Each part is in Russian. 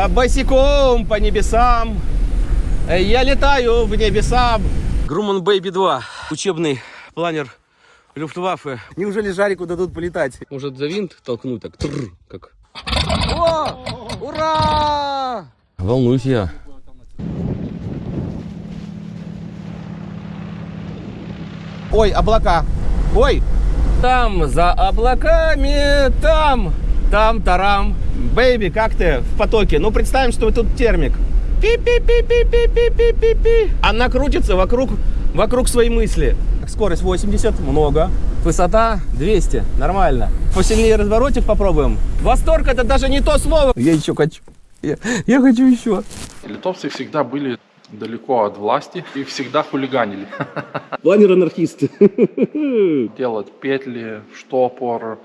а, босиком по небесам. Э, Я летаю в небеса. Груман Бэйби 2. Учебный планер Люфтваффе. Неужели Жарику дадут полетать? Может за винт толкнуть так? Тррр, как. О! Ура! Волнуюсь я. Ой, облака. Ой. Там за облаками, там, там, тарам. Бэйби, как ты в потоке? Ну, представим, что тут термик. Пи-пи-пи-пи-пи-пи-пи-пи. Она крутится вокруг, вокруг своей мысли. Скорость 80, много. Высота 200, нормально. Посильнее разворотик попробуем. Восторг это даже не то слово. Я еще хочу. Я, я хочу еще. Литовцы всегда были далеко от власти и всегда хулиганили. Планер-анархист. Делать петли, штопор.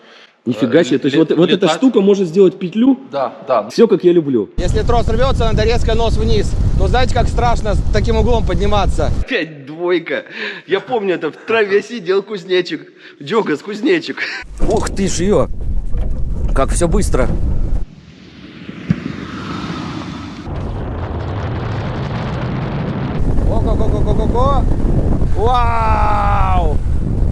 Нифига себе, то есть вот, вот эта штука может сделать петлю. Да, да. Все как я люблю. Если трос рвется, надо резко нос вниз. То знаете, как страшно с таким углом подниматься? Опять двойка. Я помню, это в траве сидел кузнечик. Джогас, кузнечик. Ух ты ж ее. Как все быстро. Ого-го-го-го-го-го. Вау!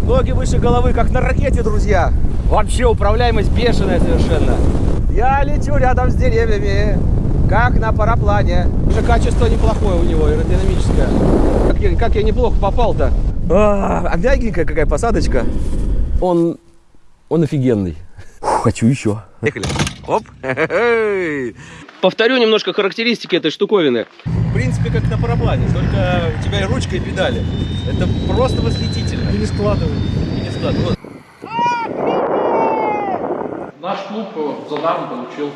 Ноги выше головы, как на ракете, друзья. Вообще управляемость бешеная совершенно. Я лечу рядом с деревьями, как на параплане. Уже качество неплохое у него, аэродинамическое. Как я, как я неплохо попал-то. А, а мягенькая какая посадочка. Он, он офигенный. Фу, хочу еще. Поехали. Оп. Повторю немножко характеристики этой штуковины. В принципе, как на параплане, только у тебя и ручка, и педали. Это просто восхитительно. И не складывай. И не складывай. Наш клуб э, за даром получил.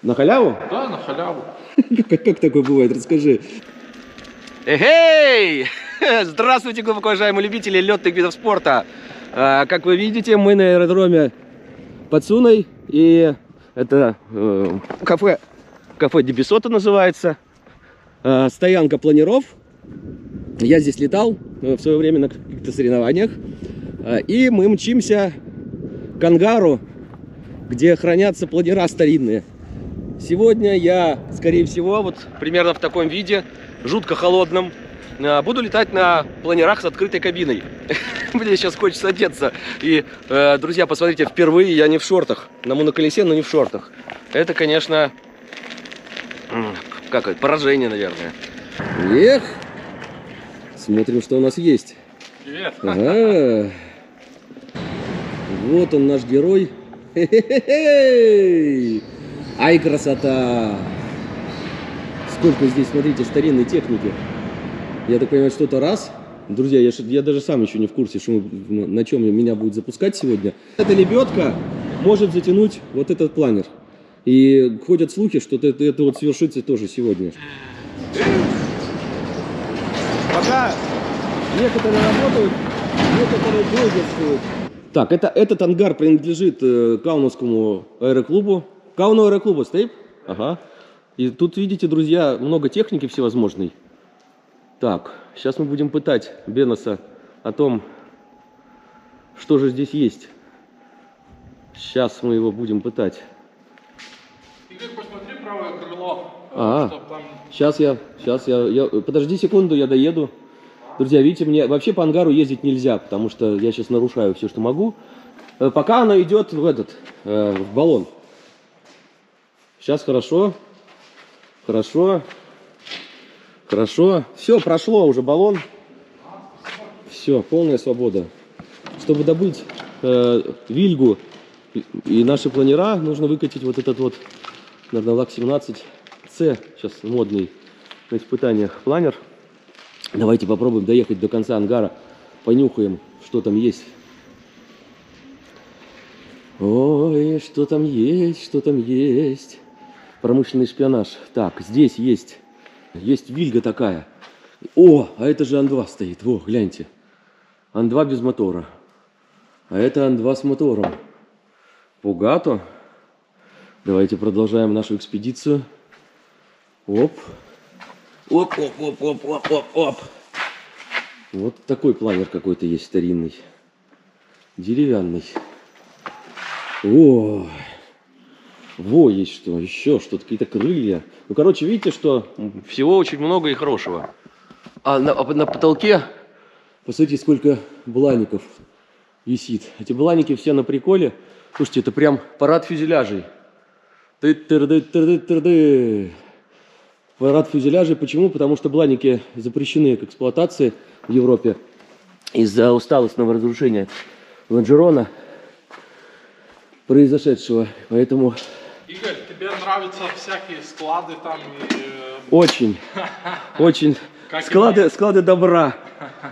На халяву? Да, на халяву. Как, как такое бывает? Расскажи. Эй! Здравствуйте, глубоко уважаемые любители летных видов спорта. А, Как вы видите, мы на аэродроме под Суной. И это э, кафе, кафе Дебисота называется. А, Стоянка планеров. Я здесь летал э, в свое время на каких-то соревнованиях. А, И мы мчимся к ангару, где хранятся планера старинные. Сегодня я, скорее всего, вот примерно в таком виде, жутко холодном, э, буду летать на планерах с открытой кабиной. Мне сейчас хочется одеться. И, э, друзья, посмотрите, впервые я не в шортах. На моноколесе, но не в шортах. Это, конечно, как это, поражение, наверное. Эх! Смотрим, что у нас есть. Привет. Ага. Вот он наш герой. Хе-хе-хе! Ай, красота! Сколько здесь, смотрите, старинной техники. Я так понимаю, что-то раз. Друзья, я, я даже сам еще не в курсе, что мы- на чем меня будет запускать сегодня. Эта лебедка может затянуть вот этот планер. И ходят слухи, что это, это вот свершится тоже сегодня. Пока некоторые работают, некоторые блогерствуют. Так, это, этот ангар принадлежит э, Кауновскому аэроклубу. Кауну аэроклубу стоит? Ага. И тут, видите, друзья, много техники всевозможной. Так, сейчас мы будем пытать Беноса о том, что же здесь есть. Сейчас мы его будем пытать. Э, А. там Сейчас я, сейчас я, я, подожди секунду, я доеду. Друзья, видите, мне вообще по ангару ездить нельзя, потому что я сейчас нарушаю все, что могу. Э, Пока она идет в этот, э, в баллон. Сейчас хорошо, хорошо, хорошо. Все, прошло уже баллон. Все, полная свобода. Чтобы добыть э, вильгу и наши планера, нужно выкатить вот этот вот, наверное, ЛАК-17 С, сейчас модный на испытаниях планер. Давайте попробуем доехать до конца ангара, понюхаем, что там есть. Ой, что там есть, что там есть. Промышленный шпионаж. Так, здесь есть, есть вильга такая. О, а это же Ан-2 стоит. Во, гляньте. Ан-2 без мотора. А это Ан-2 с мотором. Пугато. Давайте продолжаем нашу экспедицию. Оп. Оп, оп, оп, оп, оп, оп, оп. Вот такой планер какой-то есть старинный. Деревянный. Ой. Во, есть что, еще что-то, какие-то крылья. Ну, короче, видите, что всего очень много и хорошего. А на, а на потолке, посмотрите, сколько блаников висит. Эти бланики все на приколе. Слушайте, это прям парад фюзеляжей. Ты-ты-ты-ты-ты-ты. Парад фюзеляжей. Почему? Потому что бланики запрещены к эксплуатации в Европе из-за усталостного разрушения лонжерона произошедшего. Поэтому Игорь, тебе нравятся всякие склады там и... э, очень, очень склады, склады добра.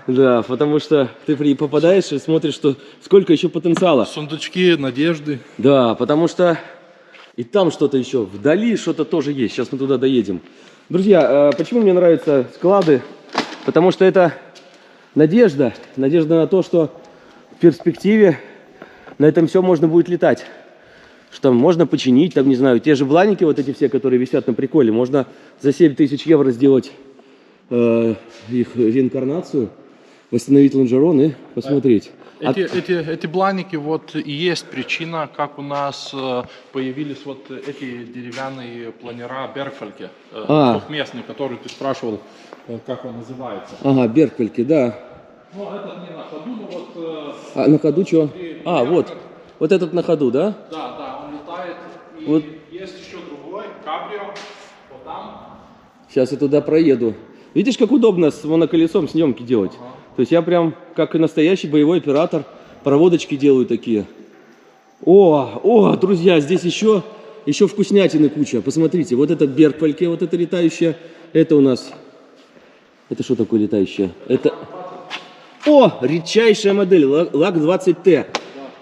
Да, потому что ты при- попадаешь и смотришь, что сколько еще потенциала. Сундучки надежды. Да, потому что и там что-то еще, вдали что-то тоже есть. Сейчас мы туда доедем. Друзья, э, почему мне нравятся склады? Потому что это надежда. Надежда на то, что в перспективе на этом все можно будет летать. Что там можно починить, там, не знаю, те же бланики, вот эти все, которые висят на приколе, можно за 7 тысяч евро сделать э, их реинкарнацию, восстановить лонжерон и посмотреть. А- Эти, эти, эти бланики вот и есть причина, как у нас э, появились вот эти деревянные планера Берфельке, э, А. двухместные, которые ты спрашивал, э, как он называется. Ага, Беркельки, да. Ну, это не на ходу, но вот... А на ходу что? А, вот. Вот этот на ходу, да? Да, да, он летает. И Вот. есть еще другой, кабрио, вот там. Сейчас я туда проеду. Видишь, как удобно с моноколесом съемки делать? То есть я прям, как и настоящий боевой оператор, проводочки делаю такие. О, о, друзья, здесь еще, еще вкуснятины куча. Посмотрите, вот этот Берквальке, вот это летающее, это у нас... Это что такое летающее? Это... О, редчайшая модель, ла- лак 20Т.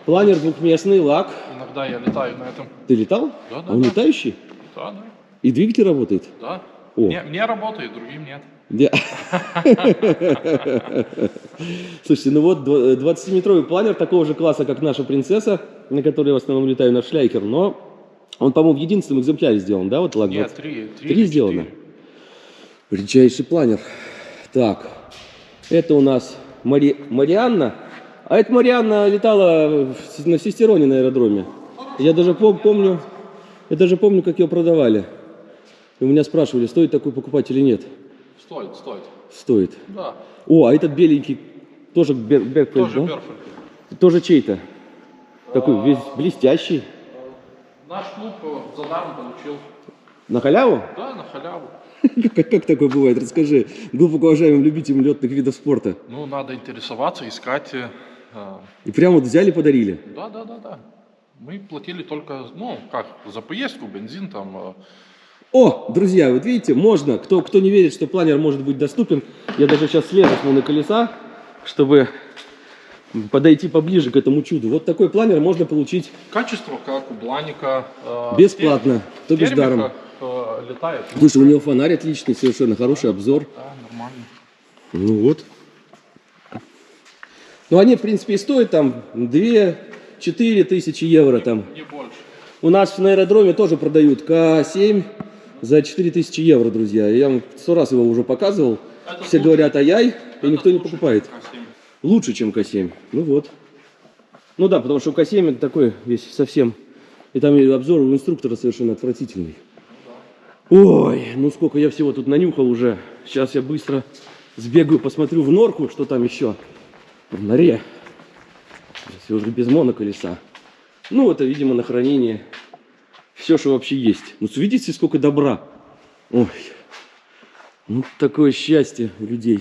Планер двухместный, лак. Иногда я летаю на этом. Ты летал? Да, да, А он да. летающий? Да, да, И двигатель работает? да. О. Мне, мне работает, другим нет. Слушайте, ну вот дв- 20-метровый планер такого же класса, как наша принцесса, на которой в основном летаю на шляйкер, но он, по-моему, в единственном экземпляре сделан, да, вот лак Нет, 20? три. Три, сделано? Редчайший планер. Так, это у нас Мари... Марианна. А это Марианна летала на Сестероне на аэродроме. Я даже пом- помню, я даже помню, как ее продавали. И у меня спрашивали, стоит такой покупать или нет. Стоит, стоит. Стоит. Да, О, а этот беленький тоже Бер- тоже да? Тоже чей-то? Такой весь блестящий. Наш клуб э, за даром получил. На халяву? Да, на халяву. Как, как такое бывает? Расскажи глубоко уважаемым любителям летных видов спорта. Ну, надо интересоваться, искать. э, э, И прямо вот взяли, подарили. Да, да, да, да. Мы платили только, ну, как, за поездку, бензин там. О, друзья, вот видите, можно. Кто, кто не верит, что планер может быть доступен, я даже сейчас слезу с моноколеса, чтобы подойти поближе к этому чуду. Вот такой планер можно получить Качество, как у Бланика. э, бесплатно, в то бишь даром. э, летает. Слушай, у него фонарь отличный, совершенно хороший обзор. Да, нормально. Ну вот. Ну они, в принципе, и стоят там 2-4 тысячи евро там. Не больше. У нас на аэродроме тоже продают К7 за 4 тысячи евро, друзья. Я вам сто раз его уже показывал. Это Все лучше. говорят ай-яй, и никто не покупает. чем К7. Лучше, чем К7. Ну вот. Ну да, потому что у К7 это такой весь совсем... И там обзор у инструктора совершенно отвратительный. Ой, ну сколько я всего тут нанюхал уже. Сейчас я быстро сбегаю, посмотрю в норку, что там еще в норе. Если уже без моноколеса. Ну, это, видимо, на хранение. Все, что вообще есть. Ну, видите, сколько добра. Ой, ну, такое счастье людей.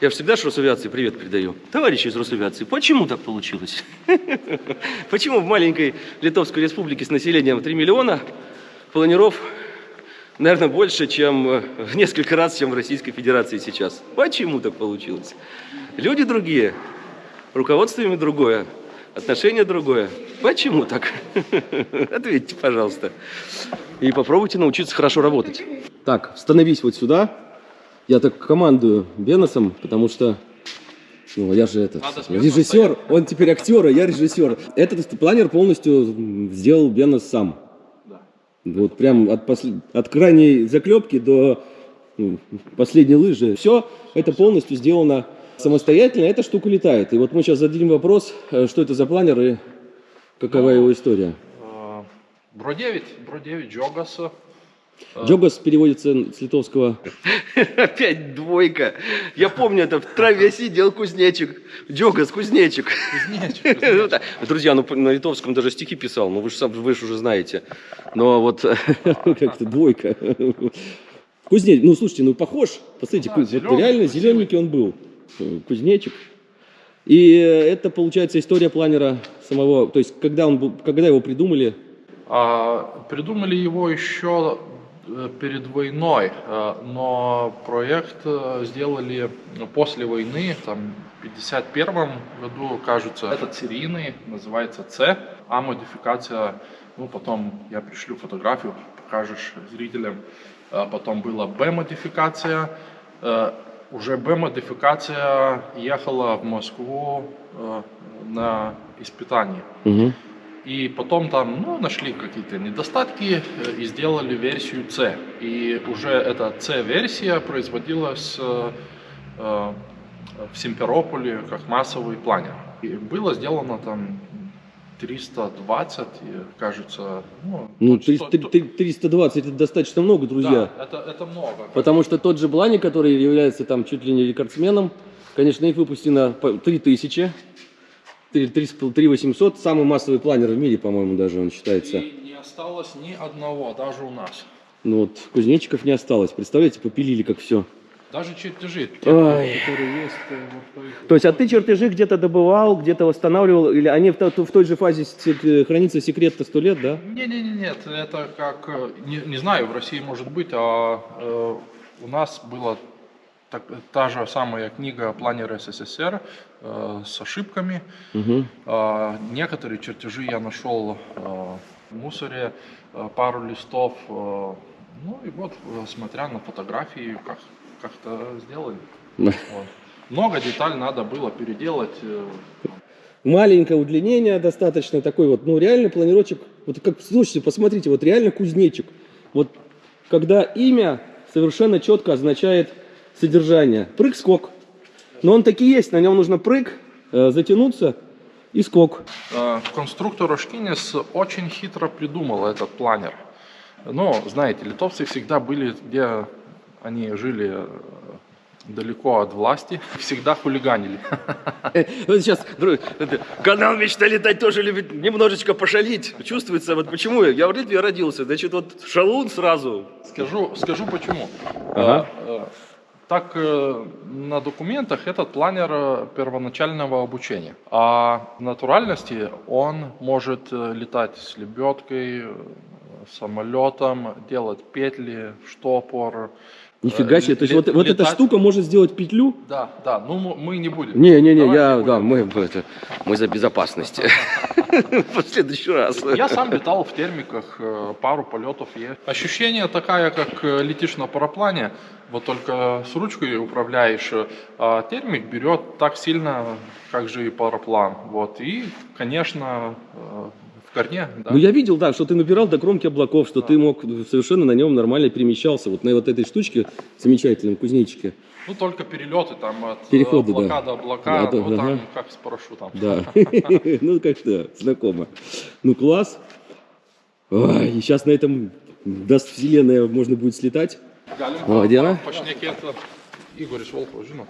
Я всегда ж Росавиации привет передаю. Товарищи из Росавиации, почему так получилось? Почему в маленькой Литовской республике с населением 3 миллиона планиров, наверное, больше, чем э, в несколько раз, чем в Российской Федерации сейчас? Почему так получилось? Люди другие, руководство ими другое, отношение другое. Почему так? Ответьте, пожалуйста. И попробуйте научиться хорошо работать. Так, становись вот сюда. Я так командую Беносом, потому что ну, я же этот режиссер, он теперь актер, а я режиссер. Этот планер полностью сделал Бенос сам. Да. Вот прям от, посл- от крайней заклепки до ну, последней лыжи. Все это полностью сделано самостоятельно. Эта штука летает. И вот мы сейчас зададим вопрос, э, что это за планер и какова Ну, его история. Э, Бро 9, Бро 9, Джогас. Джогас переводится с литовского. Опять двойка. Я помню, это в траве сидел кузнечик. Джогас, кузнечик. Кузнечик, Ну. Друзья, ну на литовском даже стихи писал, ну вы же сам, вы же уже знаете. Но вот как-то двойка. Кузнечик, ну слушайте, ну похож. Посмотрите, Да, вот реально зелененький он был. Кузнечик. И это получается история планера самого, то есть когда он когда его придумали, А, придумали его еще э, перед войной, э, но проект э, сделали после войны, там, в 51 году, кажется. Этот серийный, называется C, а модификация, ну, потом я пришлю фотографию, покажешь зрителям. А Потом была B-модификация. Э, Уже B-модификация ехала в Москву э, на испытание. И потом там ну, нашли какие-то недостатки э, и сделали версию C. И уже эта C-версия производилась э, э, в Симферополе как массовый планер. И было сделано там 320, и, кажется, ну, ну, то- 300 то- 320 это достаточно много, друзья. Да, это, это много. Потому что тот же Блани, который является там чуть ли не рекордсменом, конечно, их выпущено по 3000, 3800, самый массовый планер в мире, по-моему, даже он считается. И не осталось ни одного, даже у нас. Ну вот, кузнечиков не осталось. Представляете, попилили как все. Даже чертежи, те, Ой. которые есть, э, вот, их- То есть, а ты чертежи где-то добывал, где-то восстанавливал, или они в, в той же фазе э, хранится секрет-то сто лет, да? Не, не, не, нет, это как, э, не, не знаю, в России может быть, а э, у нас была так- та же самая книга «Планер СССР» э, с ошибками. Угу. А, некоторые чертежи я нашел э, в мусоре, э, пару листов. э, ну и вот, э, смотря на фотографии, как, как-то сделали. Вот. Много деталей надо было переделать. э, Маленькое удлинение достаточно, такой вот, ну реально планировочек, вот как, слушайте, посмотрите, вот реально кузнечик. Вот когда имя совершенно четко означает содержание. Прыг-скок. Но он таки есть, на нем нужно прыг, э, затянуться и скок. Э, Конструктор Ошкинес очень хитро придумал этот планер. Но, знаете, литовцы всегда были, где они жили э, далеко от власти, всегда хулиганили. Вот сейчас друг, канал «Мечта летать» тоже любит немножечко пошалить. Чувствуется, вот почему я, я в Литве родился, значит, вот шалун сразу. Скажу, скажу почему. Ага. Э, э, Так, э, на документах этот планер э, первоначального обучения. А в натуральности он может э, летать с лебедкой, э, самолетом, делать петли, штопор. Нифига Э, себе, то есть вот, вот эта штука может сделать петлю? Да, да, ну мы- не будем. Не-не-не, я, не да, мы, это, мы за безопасность. В следующий раз. Я сам летал в термиках, э, пару полетов есть. Ощущение такая, как э, летишь на параплане, вот только с ручкой управляешь, э, а термик берет так сильно, как же и параплан. Вот. И, конечно, э, в корне, да. Ну, я видел, да, что ты набирал до кромки облаков, что ты мог совершенно на нем нормально перемещался. Вот на вот этой штучке замечательном кузнечике. Ну, только перелеты там от э, Переходы, облака да. до облака, Да, да, вот там ага. как с парашютом. Да. Ну, как-то знакомо. Ну, класс. Ой, и сейчас на этом даст вселенная, можно будет слетать. Галим О, где она? Pašnekėti Igoris Volkovas, žinot.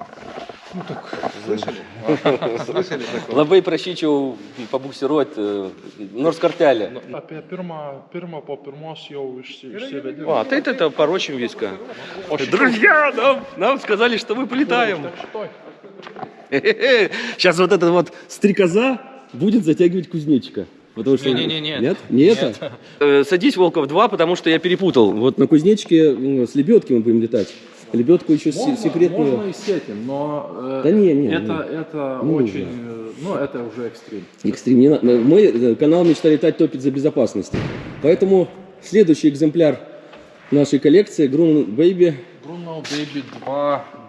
Labai prašyčiau pabuksiruoti, nors kartelę. Apie pirmą, pirmą po pirmos jau išsi, išsivedimą. А, ты это порочим виска. Друзья, нам, нам сказали, что мы полетаем. Так Сейчас вот эта вот стрекоза будет затягивать кузнечика. Потому что... Не-не-не, Нет? Не это? Э, Садись, Волков 2, потому что я перепутал. Вот на кузнечике ну, с лебедки мы будем летать. Лебедку еще се- секретную... Можно и с этим, но э, Да не, не, это, это Не очень, нужно. э, ну это уже экстрим. Экстрим. не на- Мой э, канал «Мечта летать» топит за безопасность. Поэтому следующий экземпляр нашей коллекции Grun Baby. Bruno Baby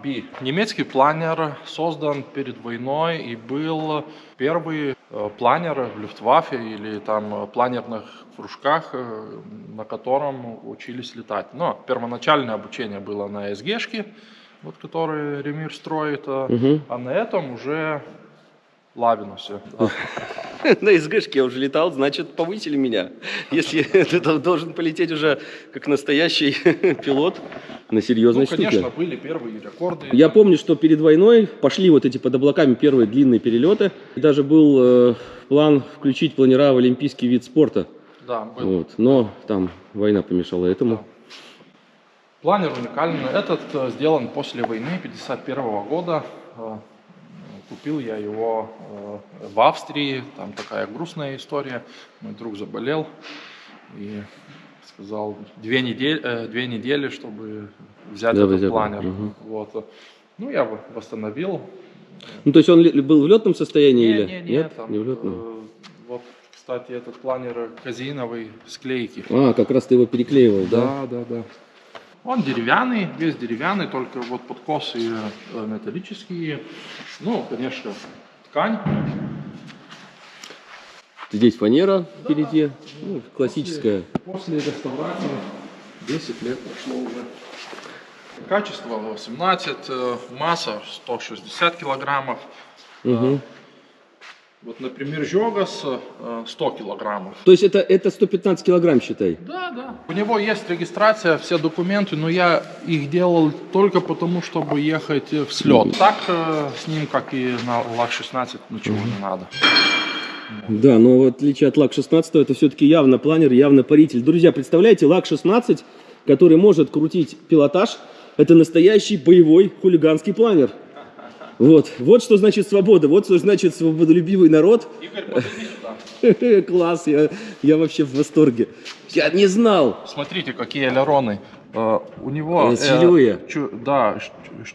2B. Немецкий планер создан перед войной и был первый э, планер в Люфтваффе или там э, планерных кружках, э, на котором учились летать. Но первоначальное обучение было на СГшке, вот который Ремир строит, Мгм. а на этом уже Лавинусе. Да. На СГшке я уже летал, значит, повысили меня. Если ты должен полететь уже как настоящий пилот на серьезной Ну, конечно, штуке. были первые рекорды. Я помню, что перед войной пошли вот эти под облаками первые длинные перелеты. И даже был э, план включить планера в олимпийский вид спорта. Да, был. Вот. Но там война помешала этому. Планер уникальный. Этот э, сделан после войны 51 года. Купил я его э, в Австрии. Там такая грустная история. Мой друг заболел и сказал две недели, э, две недели чтобы взять Да, этот взять, планер. мгм. Вот. Ну, я восстановил. Ну, то есть он был в летном состоянии Не, или не, не, нет? там, не в летном. э, Вот, кстати, этот планер казеиновой склейки. А, как раз ты его переклеивал, да? Да, да, да. Он деревянный, весь деревянный, только вот подкосы э, металлические. Ну, конечно, ткань. Здесь фанера впереди, ну, классическая. После реставрации 10 лет прошло уже. Качество 18, э, масса 160 килограммов. Мгм. Вот, например, Жогас э, 100 килограммов. То есть это, это 115 килограмм, считай. Да, да. У него есть регистрация, все документы, но я их делал только потому, чтобы ехать в слет. Так э, с ним, как и на ЛАК-16, ничего не надо. Да, но в отличие от ЛАК-16, это все-таки явно планер, явно паритель. Друзья, представляете, ЛАК-16, который может крутить пилотаж, это настоящий боевой хулиганский планер. Вот, вот что значит свобода, вот что значит свободолюбивый народ. Игорь. Класс, я, я вообще в восторге. Я не знал. Смотрите, какие элероны. Э, у него... Э, силевые. чу- да,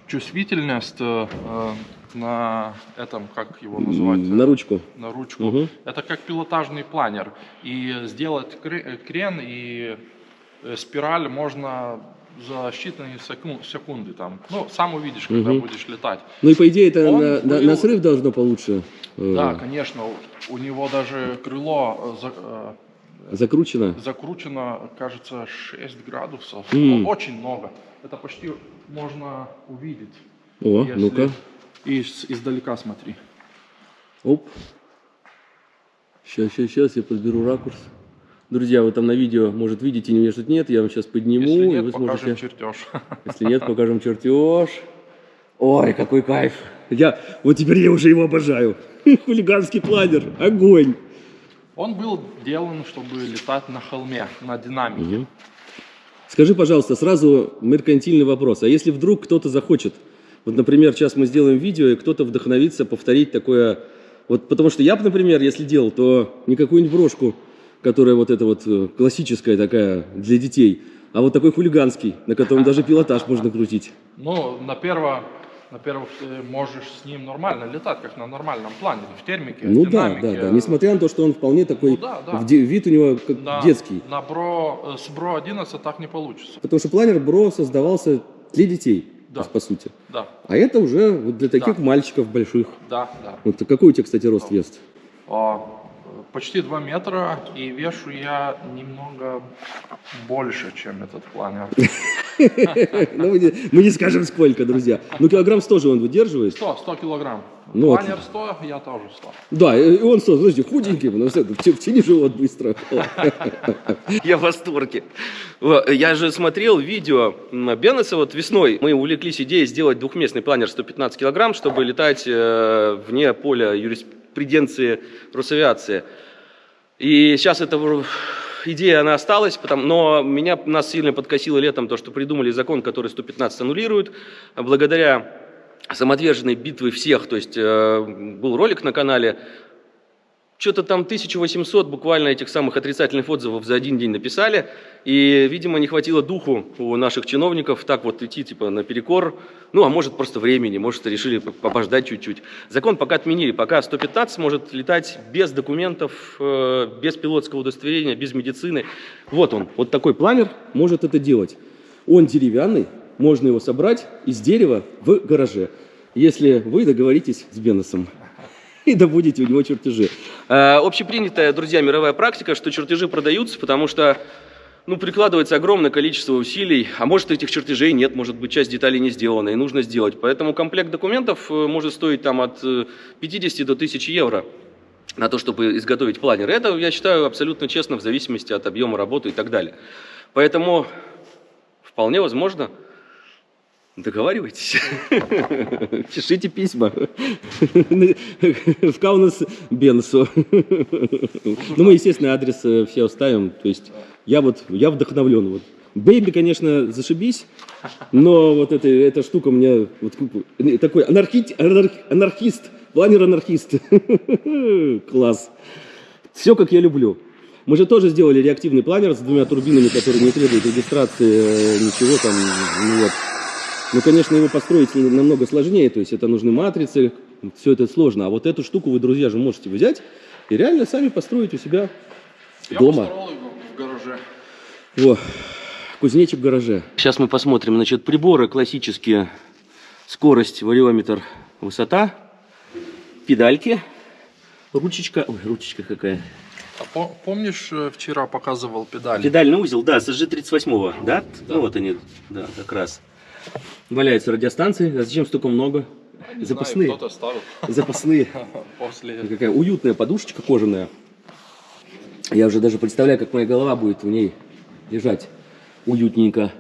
чувствительность э, э, на этом, как его назвать? На ручку. на ручку. Мгм. Это как пилотажный планер. И сделать кре- э, крен и э, спираль можно за считанные секу- секунды. Там. Ну, сам увидишь, когда Мгм. будешь летать. Ну и по идее это Он на, на- был- на срыв должно получше э, Да, конечно, у него даже крыло э, за- э, закручено. закручено, кажется, 6 градусов. Ну, Очень много. Это почти можно увидеть. О, ну-ка. И с- издалека смотри. Оп. Сейчас, сейчас, сейчас я подберу ракурс. Друзья, вы там на видео, может, видите, меня тут нет, я вам сейчас подниму, Если и нет, вы покажем сможете... чертеж. Если нет, покажем чертеж. Ой, какой кайф. Я, вот теперь я уже его обожаю. Хулиганский планер, огонь. Он был сделан, чтобы летать на холме, на динамике. Мгм. Скажи, пожалуйста, сразу меркантильный вопрос. А если вдруг кто-то захочет, вот, например, сейчас мы сделаем видео, и кто-то вдохновится повторить такое, вот, потому что я, бы, например, если делал, то не какую-нибудь брошку, которая вот эта вот э, классическая такая для детей, а вот такой хулиганский, на котором даже пилотаж можно крутить. Ну, на перво, на первых ты можешь с ним нормально летать, как на нормальном плане, в термике, Ну в да, динамике. да, да. Несмотря на то, что он вполне такой, Ну да, да. вид у него как На- детский. На Бро, э, с Бро 11 так не получится. Потому что планер Бро создавался для детей, Да. по сути. Да, А это уже вот для таких Да. мальчиков больших. да, да. Вот какой у тебя, кстати, рост вес? А, почти 2 метра, и вешу я немного больше, чем этот планер. Ну, мы не, скажем сколько, друзья. Ну, килограмм 100 же он выдерживает. 100, 100 килограмм. Ну, планер 100, я тоже 100. Да, и он 100, подожди, худенький, но все, втяни живот быстро. Я в восторге. Я же смотрел видео Беннеса вот весной. Мы увлеклись идеей сделать двухместный планер 115 килограмм, чтобы летать э, вне поля юриспруденции Росавиации. И сейчас эта идея, она осталась, потому, но меня, нас сильно подкосило летом то, что придумали закон, который 115 аннулирует. Благодаря самоотверженной битвы всех, то есть э, был ролик на канале, что-то там 1800 буквально этих самых отрицательных отзывов за один день написали, и, видимо, не хватило духу у наших чиновников так вот идти, типа, наперекор, ну, а может, просто времени, может, решили побождать чуть-чуть. Закон пока отменили, пока 115 может летать без документов, э, без пилотского удостоверения, без медицины. Вот он, вот такой планер может это делать. Он деревянный, можно его собрать из дерева в гараже, если вы договоритесь с Беннесом и добудете у него чертежи. Э, общепринятая, друзья, мировая практика, что чертежи продаются, потому что ну, прикладывается огромное количество усилий, а может этих чертежей нет, может быть часть деталей не сделана и нужно сделать. Поэтому комплект документов э, может стоить там от э, 50 до 1000 евро на то, чтобы изготовить планер. Это, я считаю, абсолютно честно в зависимости от объема работы и так далее. Поэтому вполне возможно, договаривайтесь, пишите письма в Каунас Бенсу. Ну, мы, естественно, адрес э, все оставим. То есть я вот, я вдохновлен. Вот. Бэйби, конечно, зашибись, но вот эта, эта штука мне вот, э, такой анархи- анарх- анархист, планер-анархист. Класс. Все, как я люблю. Мы же тоже сделали реактивный планер с двумя турбинами, которые не требуют регистрации, э, ничего там. Ну, вот. Ну, конечно, его построить намного сложнее, то есть это нужны матрицы, все это сложно. А вот эту штуку вы, друзья, же можете взять и реально сами построить у себя Я дома. в гараже. Во, кузнечик в гараже. Сейчас мы посмотрим, значит, приборы классические. Скорость, вариометр, высота, педальки, ручечка, ой, ручечка какая. А по- помнишь, э, вчера показывал педали? Педальный узел, да, с SG38, да? Ну вот они, да, как раз. Валяются радиостанции, а зачем столько много? Не знаю, Запасные, кто-то ставил запасные. после. Какая уютная подушечка кожаная. Я уже даже представляю, как моя голова будет в ней лежать уютненько.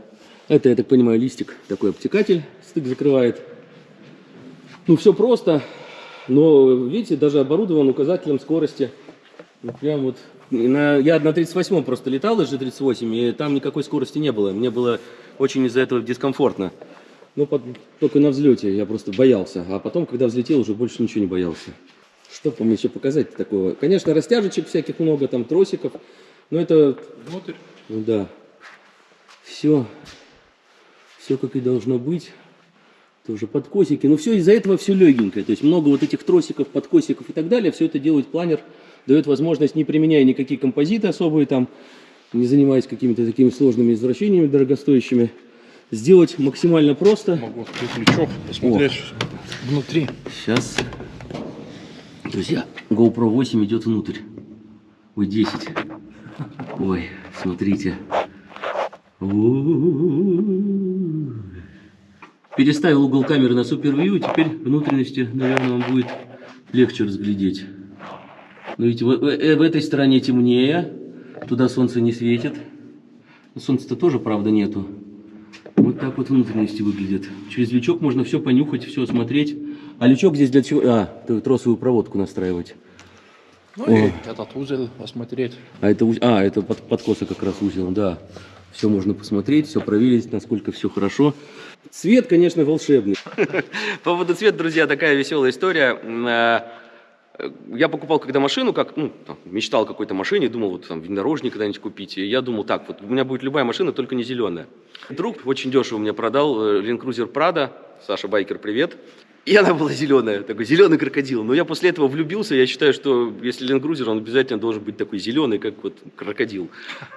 Это, я так понимаю, листик такой обтекатель, стык закрывает. Ну, все просто, но, видите, даже оборудован указателем скорости. Ну, прям вот. На, я на 38 просто летал, из G38, и там никакой скорости не было. Мне было очень из-за этого дискомфортно. Ну, под- только на взлете я просто боялся. А потом, когда взлетел, уже больше ничего не боялся. Что вам еще показать такого? Конечно, растяжечек всяких много, там тросиков. Но это, Внутрь. ну да, все, все как и должно быть. Тоже подкосики. Но все из-за этого все легенькое. То есть много вот этих тросиков, подкосиков и так далее. Все это делает планер. Дает возможность, не применяя никакие композиты особые, там, не занимаясь какими-то такими сложными извращениями дорогостоящими, сделать максимально просто. Могу открыть лючок, посмотреть внутри. Сейчас. Друзья, GoPro 8 идет внутрь. Ой, 10. Ой, смотрите. Переставил угол камеры на Super View, и теперь внутренности, наверное, вам будет легче разглядеть. Но видите, в, э, в этой стороне темнее, туда солнце не светит. Солнца-то тоже, правда, нету. Вот так вот внутренности выглядят. Через лючок можно все понюхать, все осмотреть. А лючок здесь для чего? А, тросовую проводку настраивать. Ну О. и этот узел осмотреть. А это, а, это под, подкоса как раз узел, да. Все можно посмотреть, все проверить, насколько все хорошо. Цвет, конечно, волшебный. По поводу цвета, друзья, такая веселая история. Я покупал когда машину, как, ну, там, мечтал о какой-то машине, думал, вот там внедорожник когда-нибудь купить. И я думал, так, вот у меня будет любая машина, только не зеленая. Друг очень дешево мне продал э, Land Cruiser Prado. Саша Байкер, привет. И она была зеленая, такой зеленый крокодил. Но я после этого влюбился, я считаю, что если Land Cruiser, он обязательно должен быть такой зеленый, как вот крокодил.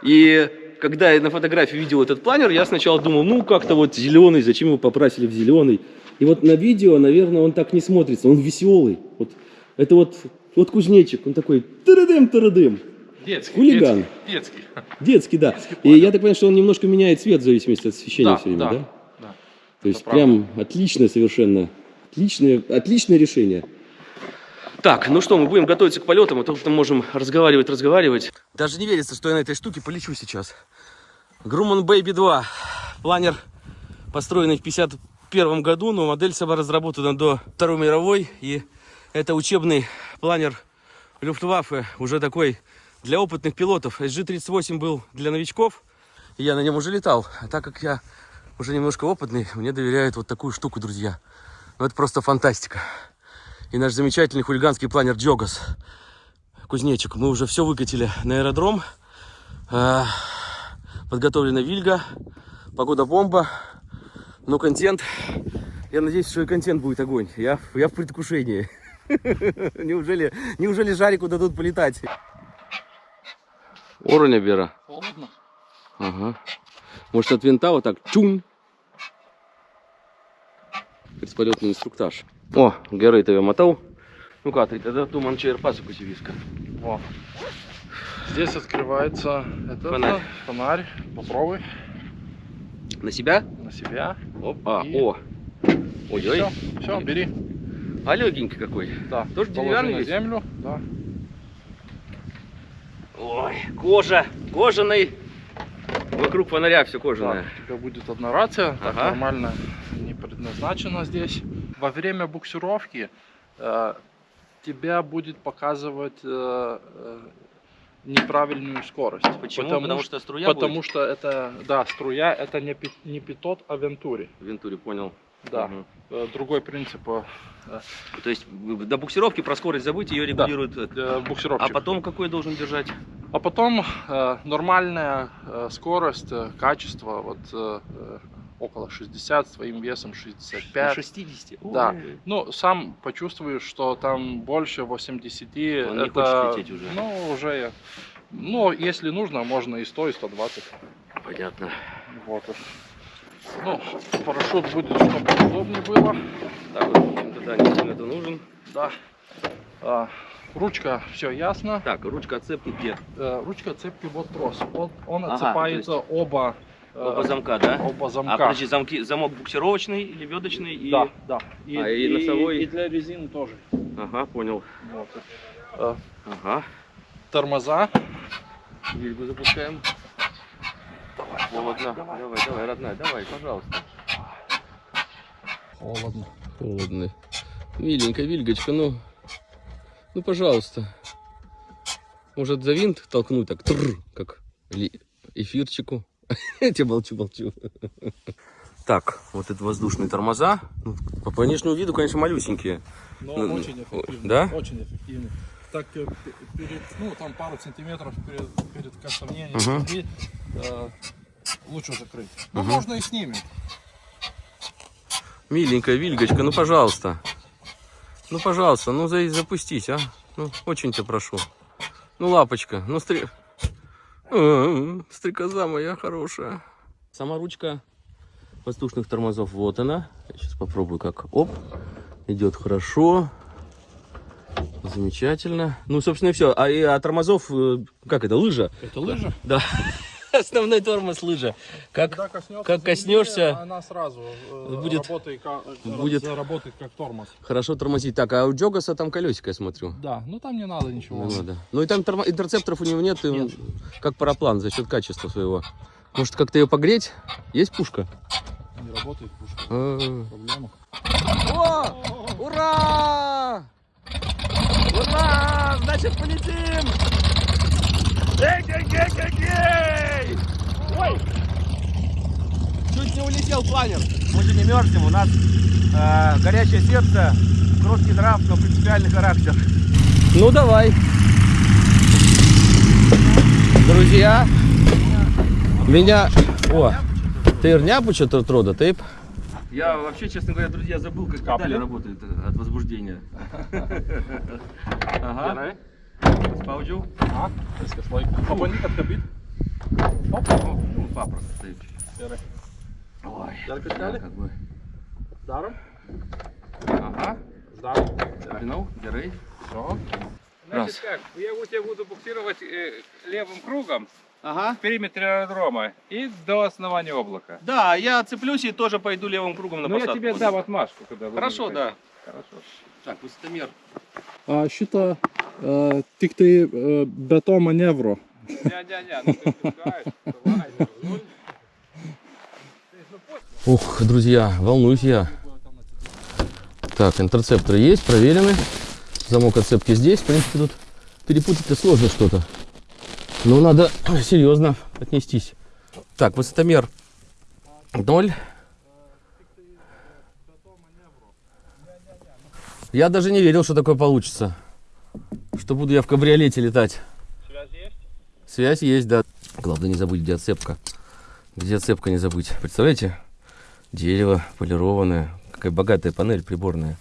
И когда я на фотографии видел этот планер, я сначала думал, ну как-то вот зеленый, зачем его покрасили в зеленый. И вот на видео, наверное, он так не смотрится, он веселый. Вот, это вот, вот кузнечик, он такой тырыдым Детский. Хулиган. Детский. детский. Детский, да. Детский И я так понимаю, что он немножко меняет цвет в зависимости от освещения Да, все время, да, да? да. То есть правда. прям отличное совершенно. Отличное, отличное решение. Так, ну что, мы будем готовиться к полетам, а то мы можем разговаривать, разговаривать. Даже не верится, что я на этой штуке полечу сейчас. Grumman Baby 2. Планер, построенный в 51 году, но модель сама разработана до Второй мировой. И это учебный планер Люфтваффе, уже такой для опытных пилотов. SG-38 был для новичков, и я на нем уже летал. А так как я уже немножко опытный, мне доверяют вот такую штуку, друзья. Ну, это просто фантастика. И наш замечательный хулиганский планер Джогас. Кузнечик. Мы уже все выкатили на аэродром. А, Подготовлена вильга. Погода бомба. Ну, контент. Я надеюсь, что и контент будет огонь. Я, я в предвкушении. Неужели, неужели Жарику дадут полетать? Ороня Бера. Холодно? Ага. Может от винта вот так чун. Предполетный инструктаж. О, Герой тебе мотал. Ну-ка, ты тогда туман чайр пасоку сивиска. О, Здесь открывается этот Фонарь. фонарь. Попробуй На себя? на себя. Опа, И- о. Ой-ой. Все, все, бери. А легенький какой. Да. Тоже деревянный на землю. Да. Ой, кожа, кожаный. Вокруг фонаря все Да, кожаное. у тебя будет одна рация, так Ага. нормально не предназначена здесь. Во время буксировки э, тебя будет показывать э, э, неправильную скорость. Почему? Потому, Потому, что, струя потому будет? что это, да, струя, это не, не питот, а вентури. В Вентуре, понял. Да. Э, другой принцип э, То есть до буксировки про скорость забыть, ее Да. регулирует. э, для буксировщика. А потом какой должен держать? А потом э, нормальная э, скорость, э, качество, вот э, э, около 60, с твоим весом 65. 60. Да. Ой. Ну, сам почувствуешь, что там больше 80. Он не это, хочет лететь уже. Ну, уже. Ну, если нужно, можно и 100, и 120. Понятно. Вот. Ну, парашют будет, чтобы удобнее было. Так, вот, в общем-то, да, не сильно это нужен. Да. А, ручка, все ясно. Так, ручка отцепки где? Э, ручка цепки, вот трос. Вот он Ага, отцепается оба, э, Оба замка, да? оба замка. А подожди, замки, замок буксировочный или ведочный? И... Да, да. И, А, и носовой? и для резины тоже. Ага, понял. Вот. Э, Ага. тормоза. Вильгу запускаем. Холодно. Давай, давай, родная, давай, пожалуйста. Холодно. Холодно. Миленькая Вильгочка, ну, ну, пожалуйста. Может, за винт толкнуть так, тррр, как эфирчику. Я тебе молчу, молчу. Так, вот это воздушные тормоза. Ну, по внешнему виду, конечно, малюсенькие. Но Ну, очень ну, эффективно. да? Очень эффективно. Так э, перед, ну там пару сантиметров перед, перед касанием Мгм. земли, э, лучше закрыть. Ну Мгм. можно и снимем. Миленькая Вильгочка, ну, пожалуйста. Ну, пожалуйста, ну, за- запустись, а. Ну, очень тебя прошу. Ну, лапочка, ну, стри... А, Стрекоза моя хорошая. Сама ручка воздушных тормозов, вот она. Я сейчас попробую как. Оп, идет хорошо. Замечательно. Ну, собственно, и все. А, и, а тормозов, э, как это, лыжа? Это лыжа. Да. Основной тормоз лыжа. Как Когда коснешься, как земли, коснешься, она сразу э, будет- работает, будет- заработает как тормоз. хорошо тормозить. Так, а у Джогаса там колесико, я смотрю. Да, ну там не надо ничего. Не надо. Ну и там тормо- интерцепторов у него нет, и он Нет. как параплан за счет качества своего. Может как-то ее погреть? Есть пушка? Не работает пушка. А. Проблема. О! Ура! Ура! Значит, полетим! Эй-гей-гей-гей-гей! Ой! Чуть не улетел планер. Мы же не мерзнем, у нас э, горячее сердце, кроткий нрав, но принципиальный характер. Ну давай. Друзья, меня... О, ты рняпуча трода, тейп? Я вообще, честно говоря, друзья, забыл, как Капли? педали работают э, от возбуждения. Ага. Спаудил. А, ска слой. Попоник откабит. Ну, папросто стоит. Серый. Ой, Ярко да, сняли? как бы. Даром. Ага. Даром. Запинул, дерей. Все. Раз. Значит как, я у тебя буду буксировать э, левым кругом Ага. в периметре аэродрома и до основания облака. Да, я цеплюсь и тоже пойду левым кругом на Ну я тебе дам отмашку, когда Хорошо, да. Хорошо. Так, высотомер. А, маневро. Не-не-не, ну ты пускаешь, давай, руль. Ух, друзья, волнуюсь я. Так, интерцепторы есть, проверены. Замок отцепки здесь. В принципе, тут перепутать-то сложно что-то. Но надо серьезно отнестись. Так, высотомер 0. Я даже не верил, что такое получится. Что буду я в кабриолете летать. Связь есть? Связь есть, да. Главное не забыть, где отцепка. Где отцепка не забыть. Представляете? Дерево полированное. Какая богатая панель приборная.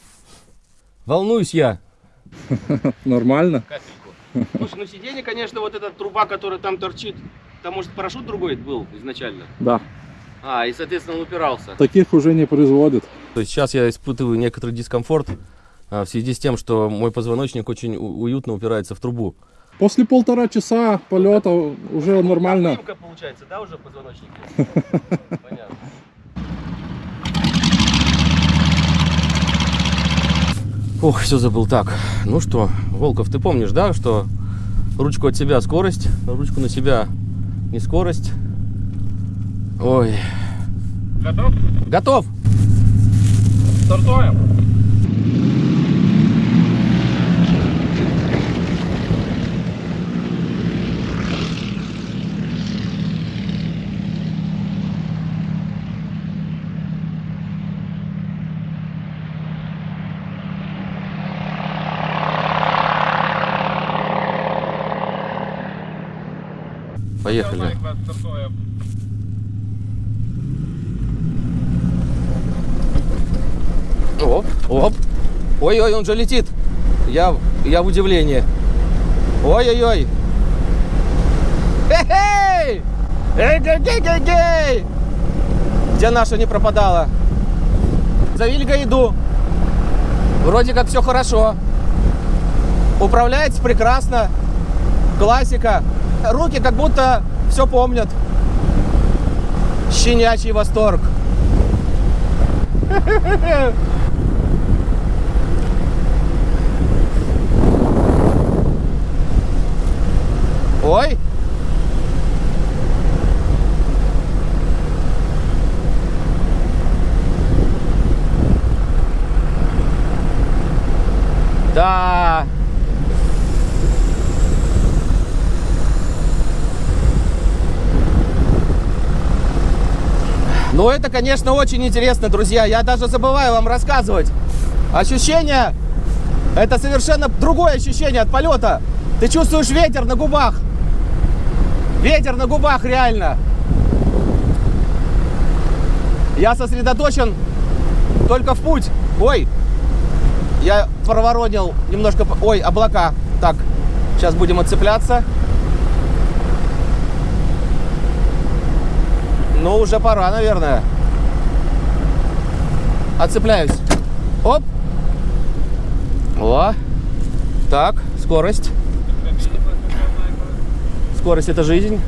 Волнуюсь я. Нормально. Капельку. Слушай, ну сиденье, конечно, вот эта труба, которая там торчит, там, может, парашют другой был изначально? Да. А, и, соответственно, он упирался. Таких уже не производят. То есть сейчас я испытываю некоторый дискомфорт в связи с тем, что мой позвоночник очень уютно упирается в трубу. После полтора часа полета уже нормально. получается, да, уже позвоночник? Понятно. Ох, все забыл. Так, ну что, Волков, ты помнишь, да, что ручку от себя скорость, ручку на себя не скорость. Ой. Готов? Готов! Стартуем. Поехали. Ребят, стартуем. Оп, оп. Ой-ой, он же летит. Я, я в удивлении. Ой-ой-ой. Эй! Эй-гей-гей-гей! Где наша не пропадала? За Вильга иду. Вроде как все хорошо. Управляется прекрасно. Классика. Руки как будто все помнят. Щенячий восторг. Ой. Да. Ну, это, конечно, очень интересно, друзья. Я даже забываю вам рассказывать. Ощущение, это совершенно другое ощущение от полета. Ты чувствуешь ветер на губах. Ветер на губах, реально. Я сосредоточен только в путь. Ой, я проворонил немножко... Ой, облака. Так, сейчас будем отцепляться. Ну, уже пора, наверное. Отцепляюсь. Оп. О. Так, скорость. Скорость это жизнь.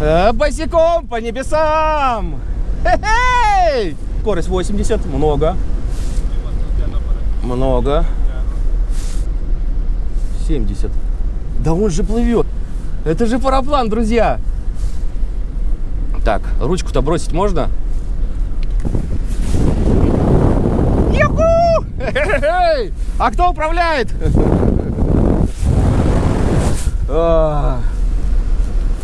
Э, босиком по небесам. Хе-хей! Скорость 80, много. Много. 70. Да он же плывет. Это же параплан, друзья. Так, ручку-то бросить можно? А кто управляет?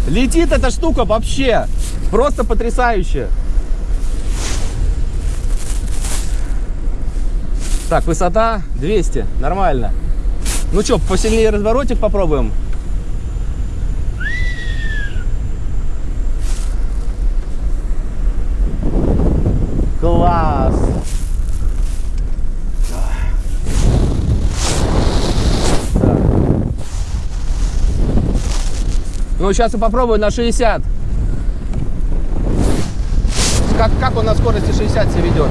Летит эта штука вообще. Просто потрясающе. Так, высота 200. Нормально. Ну что, посильнее разворотик попробуем? Класс! Ну, сейчас я попробую на 60. Как, как он на скорости 60 себя ведет?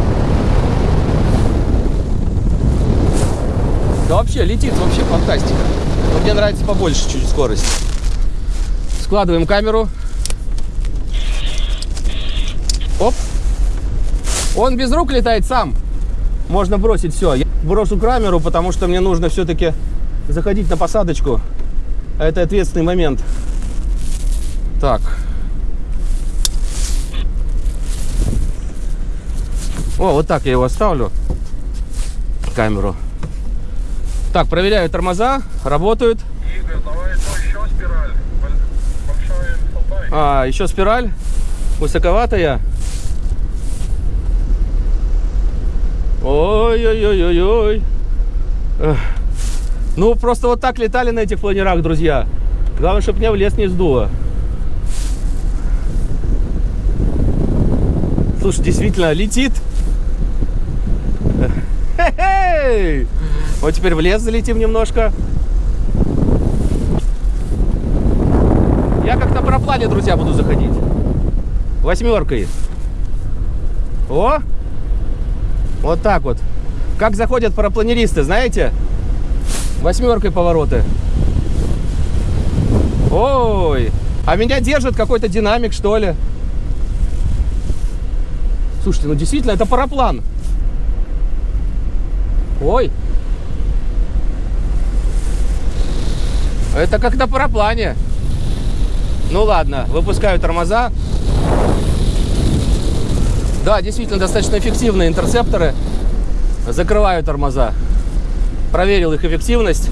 Да вообще, летит вообще фантастика. Но мне нравится побольше чуть скорость. Складываем камеру. Оп. Он без рук летает сам. Можно бросить все. Я брошу камеру, потому что мне нужно все-таки заходить на посадочку. Это ответственный момент. Так. О, вот так я его оставлю. Камеру. Так, проверяю тормоза. Работают. Игорь, давай еще спираль. Большая высота. А, еще спираль. Высоковатая. Ой-ой-ой-ой-ой. Ну, просто вот так летали на этих планерах, друзья. Главное, чтобы меня в лес не сдуло. Слушай, действительно, летит. Хе-хей! Вот теперь в лес залетим немножко. Я как на параплане, друзья, буду заходить. Восьмеркой. О! Вот так вот. Как заходят парапланеристы, знаете? Восьмеркой повороты. Ой, а меня держит какой-то динамик, что ли? Слушайте, ну действительно, это параплан. Ой. Это как на параплане. Ну ладно, выпускаю тормоза. Да, действительно, достаточно эффективные интерцепторы. Закрываю тормоза. Проверил их эффективность.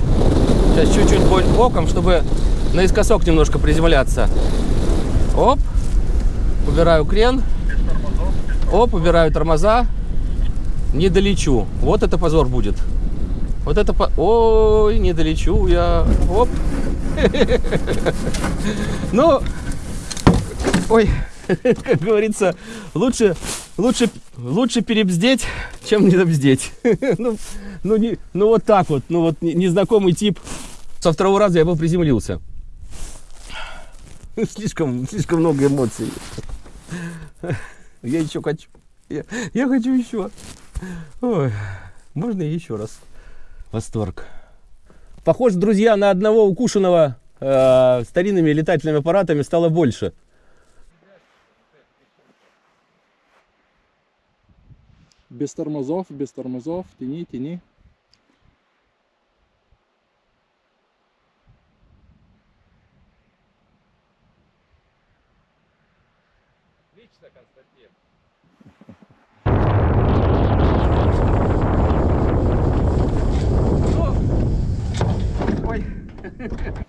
Сейчас чуть-чуть бо- боком, чтобы наискосок немножко приземляться. Оп. Убираю крен. Оп, убираю тормоза. Не долечу. Вот это позор будет. Вот это по... Ой, не долечу я. Оп. Ну, ой, как говорится, лучше, лучше, лучше перебздеть, чем не добздеть. Ну, ну, не, ну вот так вот, ну вот не- незнакомый тип. Со второго раза я бы приземлился. Слишком, слишком много эмоций. Я еще хочу. Я, я хочу еще. Ой, можно еще раз. Восторг. Похож, друзья, на одного укушенного э, старинными летательными аппаратами стало больше. Без тормозов, без тормозов, тяни, тяни.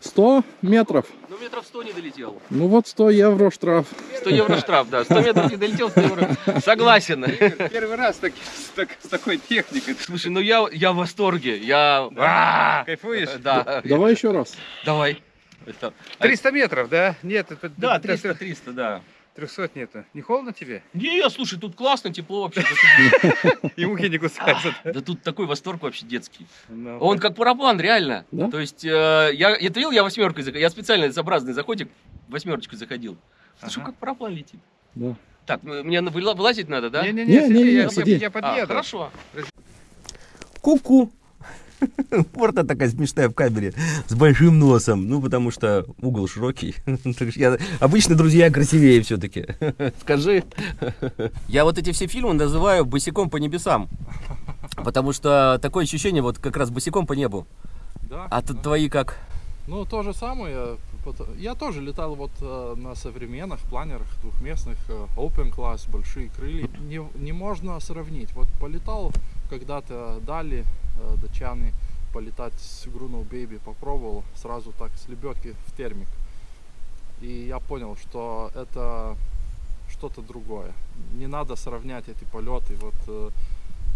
100 метров. ну метров 100 не долетел. Ну вот 100 евро штраф. 100 евро штраф, да. 100 метров не долетел, 100 евро. Согласен. Первый раз так, с, так- с такой техникой. Слушай, ну я, я в восторге. Я... А, Кайфуешь? Да. Давай еще раз. Давай. Это- 300 метров, да? Нет, это Да, до 300, 300, да. 300 нету. Не холодно тебе? Не, слушай, тут классно, тепло вообще. И мухи не кусаются. Да тут такой восторг вообще детский. Ну, Он как параплан, реально. То есть, э, я, видел, я восьмеркой заходил. Я специально сообразный заходик восьмерочкой заходил. Слушай, как параплан летит. Да. Так, ну, мне вылазить надо, да? Не-не-не, Не, не, сиди, не, я, сиди. я А, подъеду. хорошо. Ку-ку. Порта такая смешная в камере, с большим носом. Ну, потому что угол широкий. Я- Обычно друзья красивее все-таки. Скажи. Я вот эти все фильмы называю босиком по небесам. Потому что такое ощущение, вот как раз босиком по небу. Да. А т- твои как? Ну, то же самое. Я тоже летал вот э, на современных планерах двухместных, э, open class, большие крылья. Не, не можно сравнить. Вот полетал когда-то дали датчаны полетать с Грунул Baby, попробовал сразу так с лебедки в термик. И я понял, что это что-то другое. Не надо сравнять эти полеты вот э,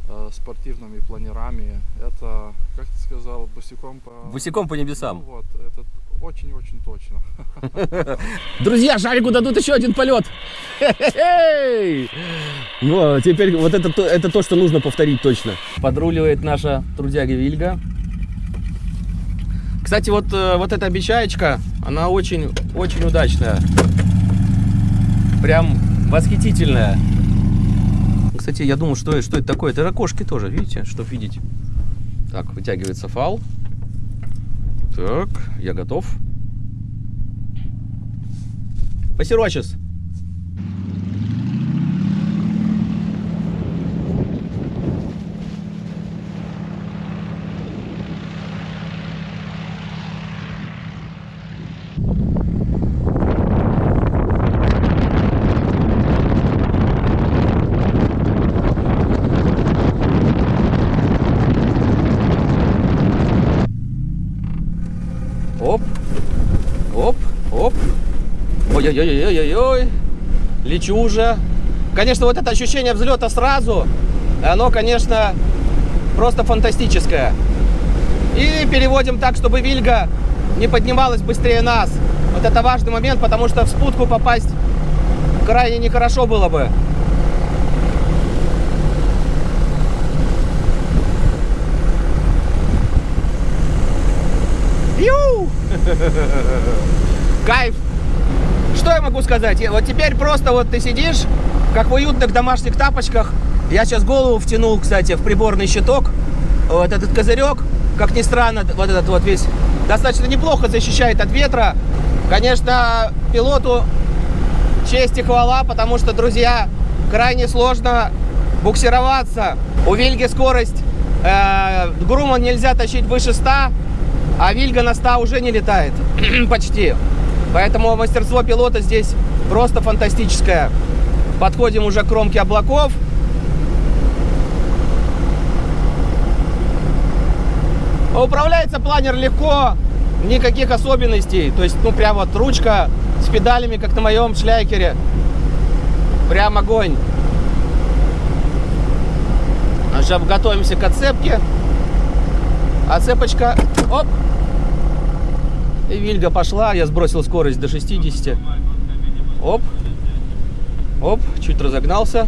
э, спортивными планерами. Это, как ты сказал, босиком по... Босиком по небесам. Ну вот, это очень-очень точно. Друзья, шарику дадут еще один полет. Ну, а теперь вот это, то- это то, что нужно повторить точно. Подруливает наша трудяга Вильга. Кстати, вот, э, вот эта обещаечка, она очень, очень удачная. Прям восхитительная. Кстати, я думал, что, что это такое. Это окошки тоже, видите, чтобы видеть. Так, вытягивается фал. Так, я готов. Посерочес. Оп. Оп. Оп. Ой-ой-ой-ой-ой-ой. Лечу уже. Конечно, вот это ощущение взлета сразу, оно, конечно, просто фантастическое. И переводим так, чтобы Вильга не поднималась быстрее нас. Вот это важный момент, потому что в спутку попасть крайне нехорошо было бы. Ю! Кайф! Могу сказать? Вот теперь просто вот ты сидишь, как в уютных домашних тапочках. Я сейчас голову втянул, кстати, в приборный щиток. Вот этот козырек, как ни странно, вот этот вот весь достаточно неплохо защищает от ветра. Конечно, пилоту честь и хвала, потому что, друзья, крайне сложно буксироваться. У Вильги скорость э, Груман нельзя тащить выше 100, а Вильга на 100 уже не летает. Почти. Поэтому мастерство пилота здесь просто фантастическое. Подходим уже к кромке облаков. Управляется планер легко, никаких особенностей. То есть, ну, прям вот ручка с педалями, как на моем шляйкере. Прям огонь. Сейчас готовимся к отцепке. Отцепочка. Оп. Вильга пошла. Я сбросил скорость до 60. Оп. Оп. Чуть разогнался.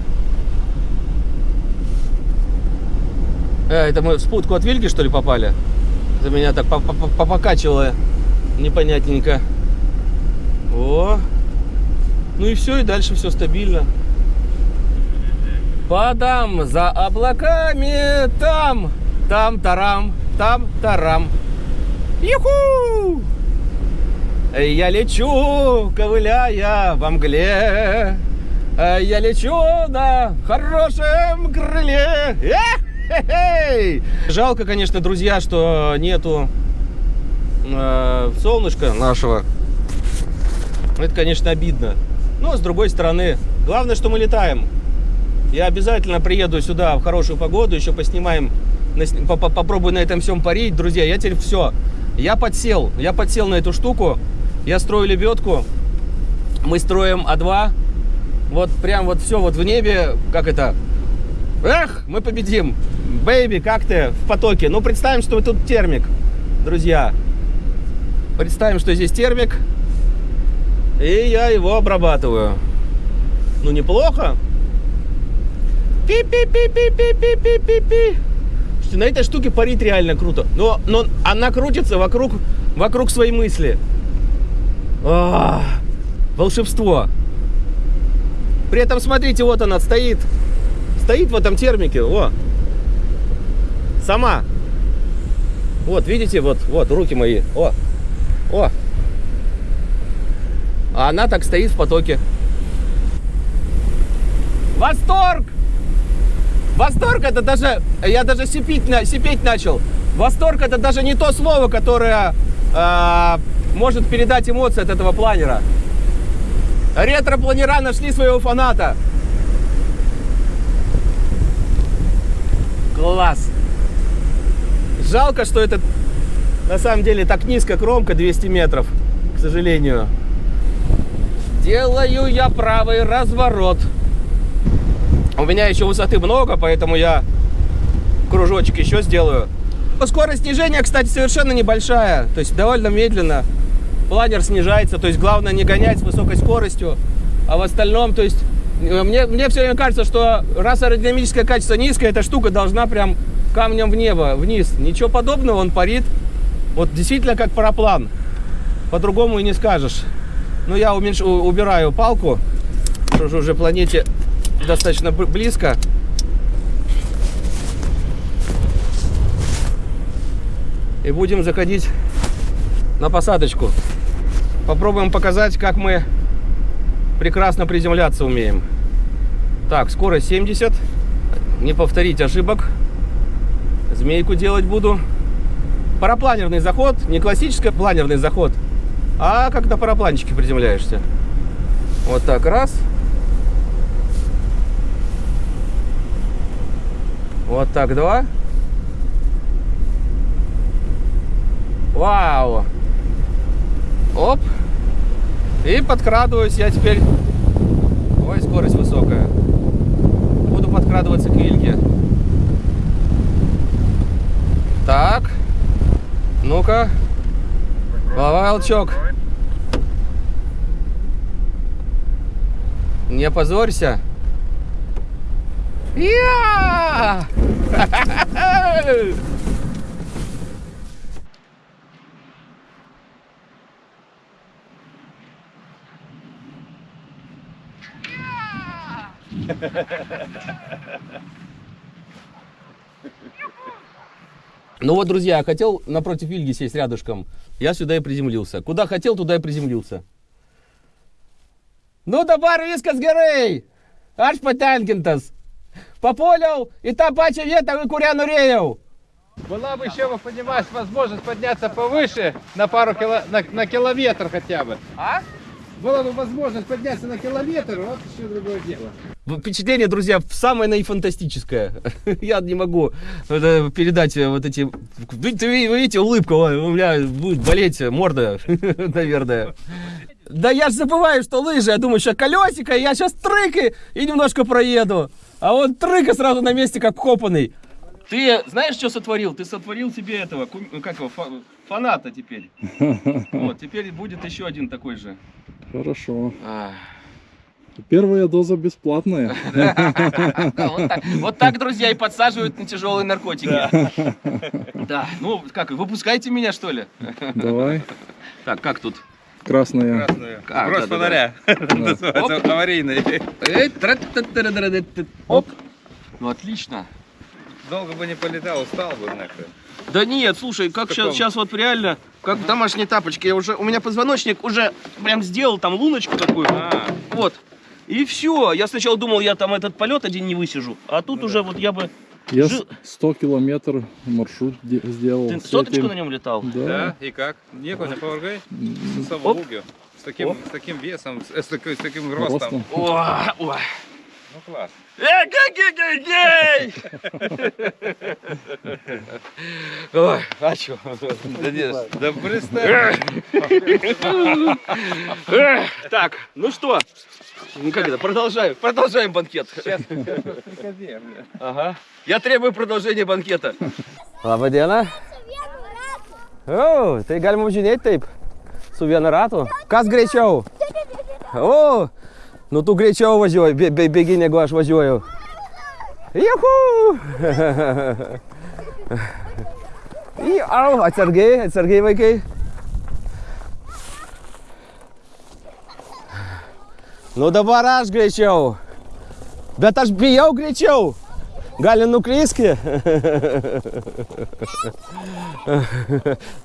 Э, это мы в спутку от Вильги, что ли, попали? За меня так попокачивало непонятненько. О. Ну и все, и дальше все стабильно. Падам за облаками, там, там, тарам, там, тарам. Юху! Я лечу, ковыляя во мгле. Я лечу на хорошем крыле. Жалко, конечно, друзья, что нету э, солнышка нашего. Это, конечно, обидно. Но, с другой стороны, главное, что мы летаем. Я обязательно приеду сюда в хорошую погоду, еще поснимаем, попробую на этом всем парить. Друзья, я теперь все. Я подсел, я подсел на эту штуку. Я строю лебедку. Мы строим А2. Вот прям вот все вот в небе, как это, Эх, мы победим. Бэйби, как ты в потоке? Ну, представим, что тут термик, друзья. Представим, что здесь термик. И я его обрабатываю. Ну, неплохо. Пи-пи-пи-пи-пи-пи-пи-пи. Слушайте, на этой штуке парить реально круто. Но, но она крутится вокруг, вокруг своей мысли. А, волшебство. При этом, смотрите, вот она стоит. Стоит в этом термике. О, Сама. Вот, видите, вот, вот, руки мои. О, о. А она так стоит в потоке. Восторг! Восторг это даже, я даже сипить, сипеть начал. Восторг это даже не то слово, которое э, может передать эмоции от этого планера. Ретро-планера нашли своего фаната. Класс! Жалко, что это на самом деле так низко кромка, 200 метров, к сожалению. Делаю я правый разворот. У меня еще высоты много, поэтому я кружочек еще сделаю. Скорость снижения, кстати, совершенно небольшая, то есть довольно медленно. Планер снижается, то есть главное не гонять с высокой скоростью, а в остальном, то есть мне, мне все время кажется, что раз аэродинамическое качество низкое, эта штука должна прям камнем в небо, вниз. Ничего подобного, он парит. Вот действительно как параплан. По-другому и не скажешь. Но я уменьш... убираю палку, что же уже планете достаточно близко. И будем заходить на посадочку. Попробуем показать, как мы прекрасно приземляться умеем. Так, скорость 70. Не повторить ошибок змейку делать буду. Парапланерный заход, не классический планерный заход, а как на парапланчике приземляешься. Вот так, раз. Вот так, два. Вау! Оп! И подкрадываюсь я теперь. Ой, скорость высокая. Буду подкрадываться к Ильге. Так. Ну-ка. Волчок. Не позорься. Я! Ну вот, друзья, я хотел напротив Вильги сесть рядышком. Я сюда и приземлился. Куда хотел, туда и приземлился. Ну, dabar viskas gerai. Aš patenkintas. Papuoliau į tą pačią vietą, į kurią norėjau. Была бы еще, вы понимаете, возможность подняться повыше на пару кило, на, на километр хотя бы. А? Была бы возможность подняться на километр, вот еще другое дело. Впечатление, друзья, самое наифантастическое. Я не могу э, передать э, вот эти... Вы, вы- видите, улыбка, ой, у меня будет болеть морда, наверное. Да я же забываю, что лыжи. Я думаю, что колесико, я сейчас трык и немножко проеду. А он трык и сразу на месте, как копанный. Ты знаешь, что сотворил? Ты сотворил себе этого, ну, как его, фа- фаната теперь. Вот, теперь будет еще один такой же. Хорошо. Первая доза бесплатная. Вот, так, друзья, и подсаживают на тяжелые наркотики. Да. Ну, как, выпускайте меня, что ли? Давай. Так, как тут? Красная. А, Брось да, да, да. фонаря. Аварийный. Оп. Ну, отлично. Долго бы не полетал, устал бы нахрен. Да нет, слушай, как каком? сейчас, вот реально, как домашние тапочки, я уже, у меня позвоночник уже прям сделал там луночку такую, А, вот. И все, я сначала думал, я там этот полет один не высижу, а тут уже вот я бы... Я Жил- 100 километр маршрут де- сделал. Ты соточку этим. на нем летал? Да. да, и как? Некуда поваргай? М, С. Лугio. С таким, с таким весом, с, с такой- с таким ростом. Ростом. О, ой. Ну класс. Эй, гей, гей, гей! Ой, а чё? Да нет. Да представь. Так, ну что? Ну как это, продолжаем, продолжаем банкет. Ага. Я требую продолжения банкета. O, tai galima važinėti taip. Su vienu ratu. Kas greičiau? O, Nu tu greičiau važiuoji, bė, bė, bėgi negu aš važiuoju. Juhu! Au, atsargiai, atsargiai vaikai. Nu dabar aš greičiau. Bet aš bijau greičiau. Gali nuklyski.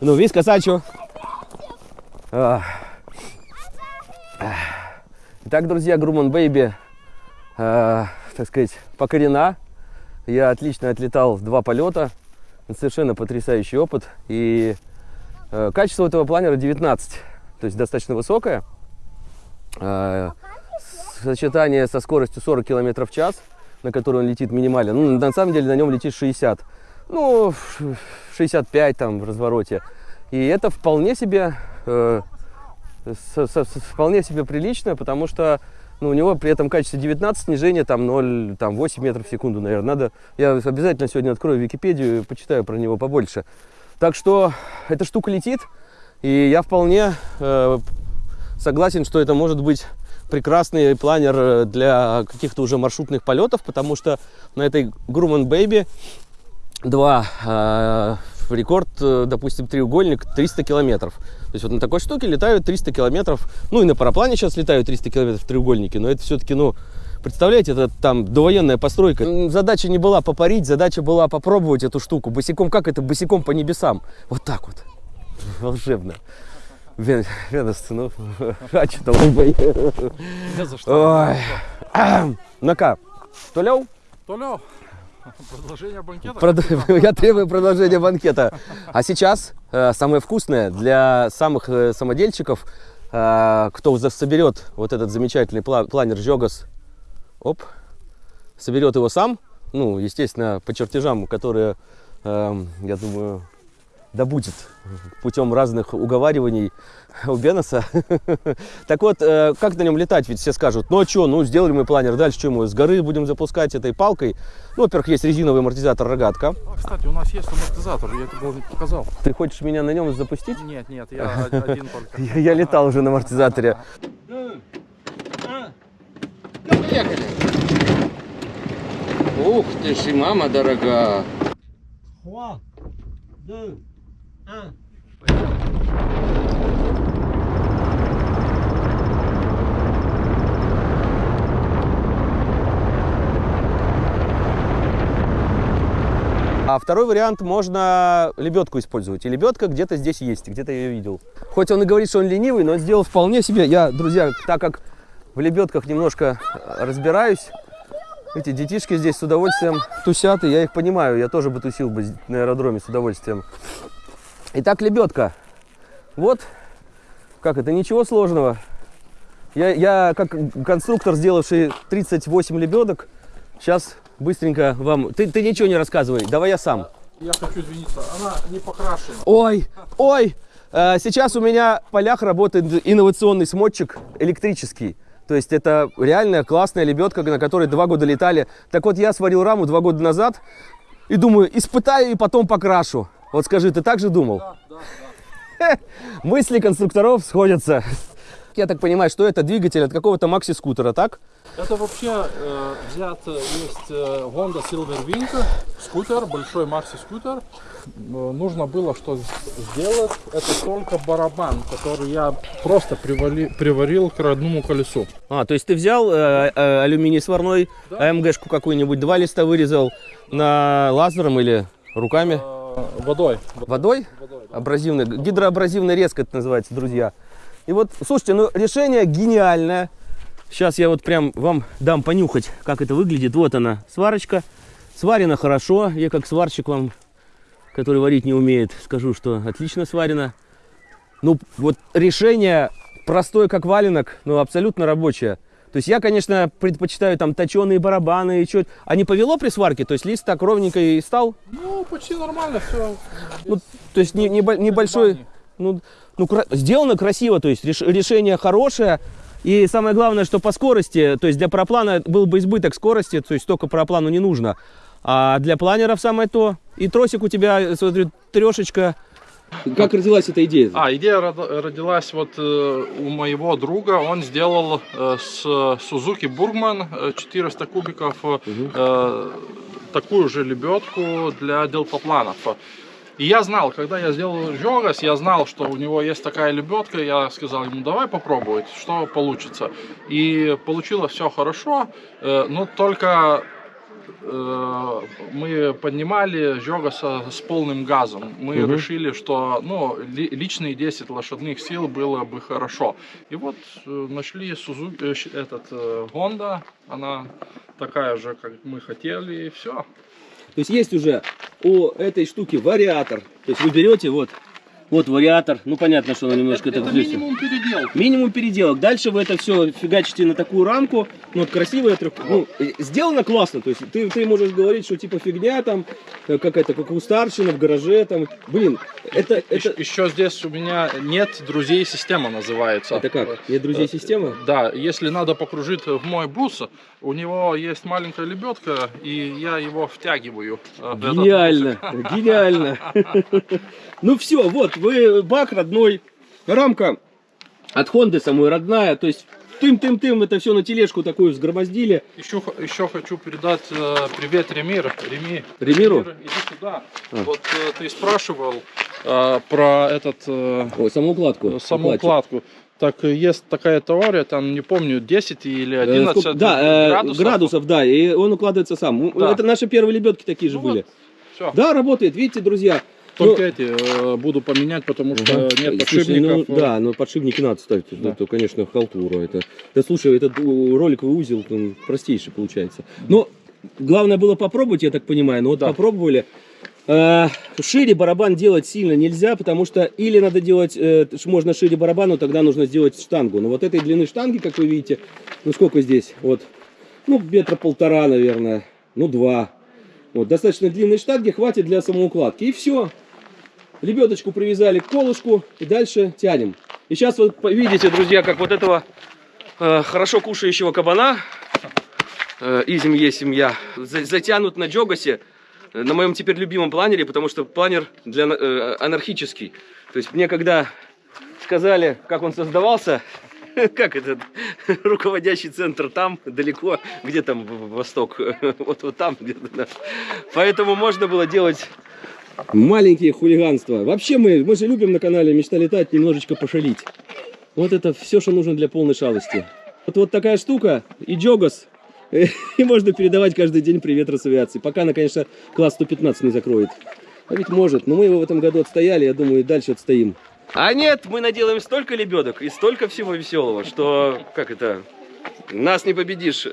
nu viskas, ačiū. Ah. Ah. Итак, друзья, Груман Бэйби, э, так сказать, покорена. Я отлично отлетал два полета. Совершенно потрясающий опыт. И э, качество этого планера 19. То есть достаточно высокое. Э, сочетание со скоростью 40 км в час, на которой он летит минимально. Ну, на самом деле на нем летит 60. Ну, 65 там в развороте. И это вполне себе, э, со- со- со- вполне себе прилично, потому что ну, у него при этом качестве 19 снижение там 0, там 8 метров в секунду, наверное. Надо, я обязательно сегодня открою Википедию и почитаю про него побольше. Так что эта штука летит, и я вполне э, согласен, что это может быть прекрасный планер э, для каких-то уже маршрутных полетов, потому что на этой Grumman Baby 2 э, рекорд, э, допустим, треугольник 300 километров. То есть вот на такой штуке летают 300 километров. Ну и на параплане сейчас летают 300 километров треугольники, но это все-таки, ну, представляете, это там довоенная постройка. Задача не была попарить, задача была попробовать эту штуку. Босиком, как это, босиком по небесам. Вот так вот. Волшебно. Вен- Венес, ну, а что там? Ой. Ну-ка, Толяу? Толя, продолжение банкета. Прод- Я требую продолжения банкета. А сейчас э, самое вкусное для самых э, самодельщиков, э, кто соберет вот этот замечательный пла- планер Жогас, оп, соберет его сам, ну, естественно, по чертежам, которые, эм, я думаю, добудет путем разных уговариваний у Беноса. Так вот, э, как на нем летать? Ведь все скажут, ну а что, ну сделали мы планер, дальше что мы с горы будем запускать этой палкой? Ну, во-первых, есть резиновый амортизатор рогатка. А, кстати, у нас есть амортизатор, я тебе не показал. Ты хочешь меня на нем запустить? Нет, нет, я один только. Я, летал уже на амортизаторе. Ух ты ж, мама дорога. А второй вариант можно лебедку использовать. И лебедка где-то здесь есть, где-то я ее видел. Хоть он и говорит, что он ленивый, но сделал вполне себе. Я, друзья, так как в лебедках немножко разбираюсь, эти детишки здесь с удовольствием тусят, и я их понимаю. Я тоже бы тусил бы на аэродроме с удовольствием. Итак, лебедка. Вот, как это, ничего сложного. Я, я как конструктор, сделавший 38 лебедок, сейчас быстренько вам... Ты, ты ничего не рассказывай, давай я сам. Я хочу извиниться, она не покрашена. Ой, ой, э, сейчас у меня в полях работает инновационный смотчик электрический. То есть это реальная классная лебедка, на которой два года летали. Так вот, я сварил раму два года назад и думаю, испытаю и потом покрашу. Вот скажи, ты так же думал? Мысли конструкторов сходятся. Я так понимаю, что это двигатель от какого-то макси-скутера, так? Это вообще э, взят, э, есть э, Honda Silver Wing, скутер, большой макси-скутер. Э, нужно было что сделать, это только барабан, который я просто привали, приварил к родному колесу. А, то есть ты взял э, э, алюминий сварной, АМГшку какую-нибудь, два листа вырезал на лазером или руками? Э, водой. Водой? Абразивной, гидроабразивная резка это называется, друзья. И вот, слушайте, ну решение гениальное. Сейчас я вот прям вам дам понюхать, как это выглядит. Вот она, сварочка. Сварена хорошо. Я как сварщик вам, который варить не умеет, скажу, что отлично сварено. Ну, вот решение простое, как валенок, но абсолютно рабочее. То есть я, конечно, предпочитаю там точеные барабаны и что. А не повело при сварке? То есть лист так ровненько и стал? Ну, почти нормально все. Ну, то есть не, не бо- небольшой, ну, ну кра- сделано красиво, то есть реш- решение хорошее. И самое главное, что по скорости, то есть для параплана был бы избыток скорости, то есть столько параплану не нужно. А для планеров самое то. И тросик у тебя, смотрю, трешечка. Как родилась эта идея? А, идея род- родилась вот э, у моего друга. Он сделал э, с Suzuki Burgman э, 400 кубиков э, такую же лебедку для делтапланов. И я знал, когда я сделал Жогас, я знал, что у него есть такая лебедка. Я сказал ему, давай попробовать, что получится. И получилось все хорошо, но только э, мы поднимали Жогаса с полным газом. Мы Мгм. решили, что ну, ли- личные 10 лошадных сил было бы хорошо. И вот э, нашли Suzuki, э, этот э, Honda, она такая же, как мы хотели, и все. То есть есть уже у этой штуки вариатор. То есть вы берете вот, вот вариатор. Ну понятно, что он немножко это так здесь- минимум передел. Минимум переделок. Дальше вы это все фигачите на такую рамку. Ну, вот красивая трех... Ну, э, сделано классно. То есть ты, ты можешь говорить, что типа фигня там, э, какая-то, как у старшина в гараже там. Блин, это, это, Еще здесь у меня нет друзей система называется. это как? Нет друзей системы? Да, если надо покружить в мой бус, у него есть маленькая лебедка, и я его втягиваю. э, Гениально, гениально. Ну все, вот, вы бак родной, рамка от Хонды самой родная, то есть тым-тым-тым это все на тележку такую взгромоздили. Еще, еще хочу передать э, привет Ремир. Реми. Ремиру? Ремир, иди сюда. А. Вот э, ты спрашивал э, про этот э, Ой, самоукладку. саму укладку. Так э, есть такая теория, там не помню 10 или Э, 11 сколько- да, э, градусов. градусов. да, и он укладывается сам. Да. Это наши первые лебедки такие же Ну были. Все. Да, работает, видите, друзья. Только Ну, эти э, буду поменять, потому что Ага. нет Слушай, подшипников. ну, да, но подшипники надо ставить. Да. Это, конечно, халтура. Это, да слушай, этот у, роликовый узел он простейший получается. Но главное было попробовать, я так понимаю. Но вот Да. попробовали. Э, шире барабан делать сильно нельзя, потому что или надо делать, э, можно шире барабан, но тогда нужно сделать штангу. Но вот этой длины штанги, как вы видите, ну сколько здесь? Вот, ну метра полтора, наверное, ну два. Вот, достаточно длинной штанги хватит для самоукладки. И все. Лебедочку привязали к колышку и дальше тянем. И сейчас вы видите, друзья, как вот этого э, хорошо кушающего кабана, э, изим есть семья, за- затянут на джогасе, э, на моем теперь любимом планере, потому что планер для, э, анархический. То есть мне когда сказали, как он создавался, как этот руководящий центр там, далеко, где там восток, вот, вот там. Поэтому можно было делать маленькие хулиганства. Вообще мы, мы же любим на канале «Мечта летать» немножечко пошалить. Вот это все, что нужно для полной шалости. Вот, вот такая штука и джогас. И можно передавать каждый день привет Росавиации. Пока она, конечно, класс 115 не закроет. А ведь может. Но мы его в этом году отстояли, я думаю, и дальше отстоим. А нет, мы наделаем столько лебедок и столько всего веселого, что, как это, нас не победишь,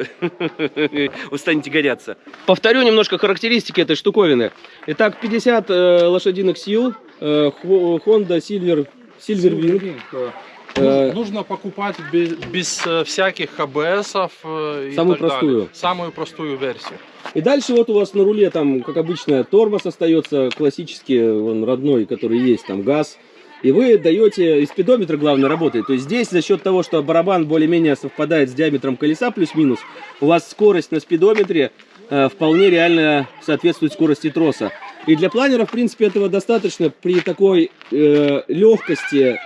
устанете гоняться. Повторю немножко характеристики этой штуковины. Итак, 50 э, лошадиных сил, э, Honda Silver, Silver Wing. Э, Нужно покупать без, без, э, всяких АБСов э, и Самую так далее. простую. Самую простую версию. И дальше вот у вас на руле там, как обычно, тормоз остается классический, он родной, который есть, там газ. И вы даете, и спидометр главное работает. То есть здесь за счет того, что барабан более-менее совпадает с диаметром колеса плюс-минус, у вас скорость на спидометре э, вполне реально соответствует скорости троса. И для планера, в принципе, этого достаточно при такой э, легкости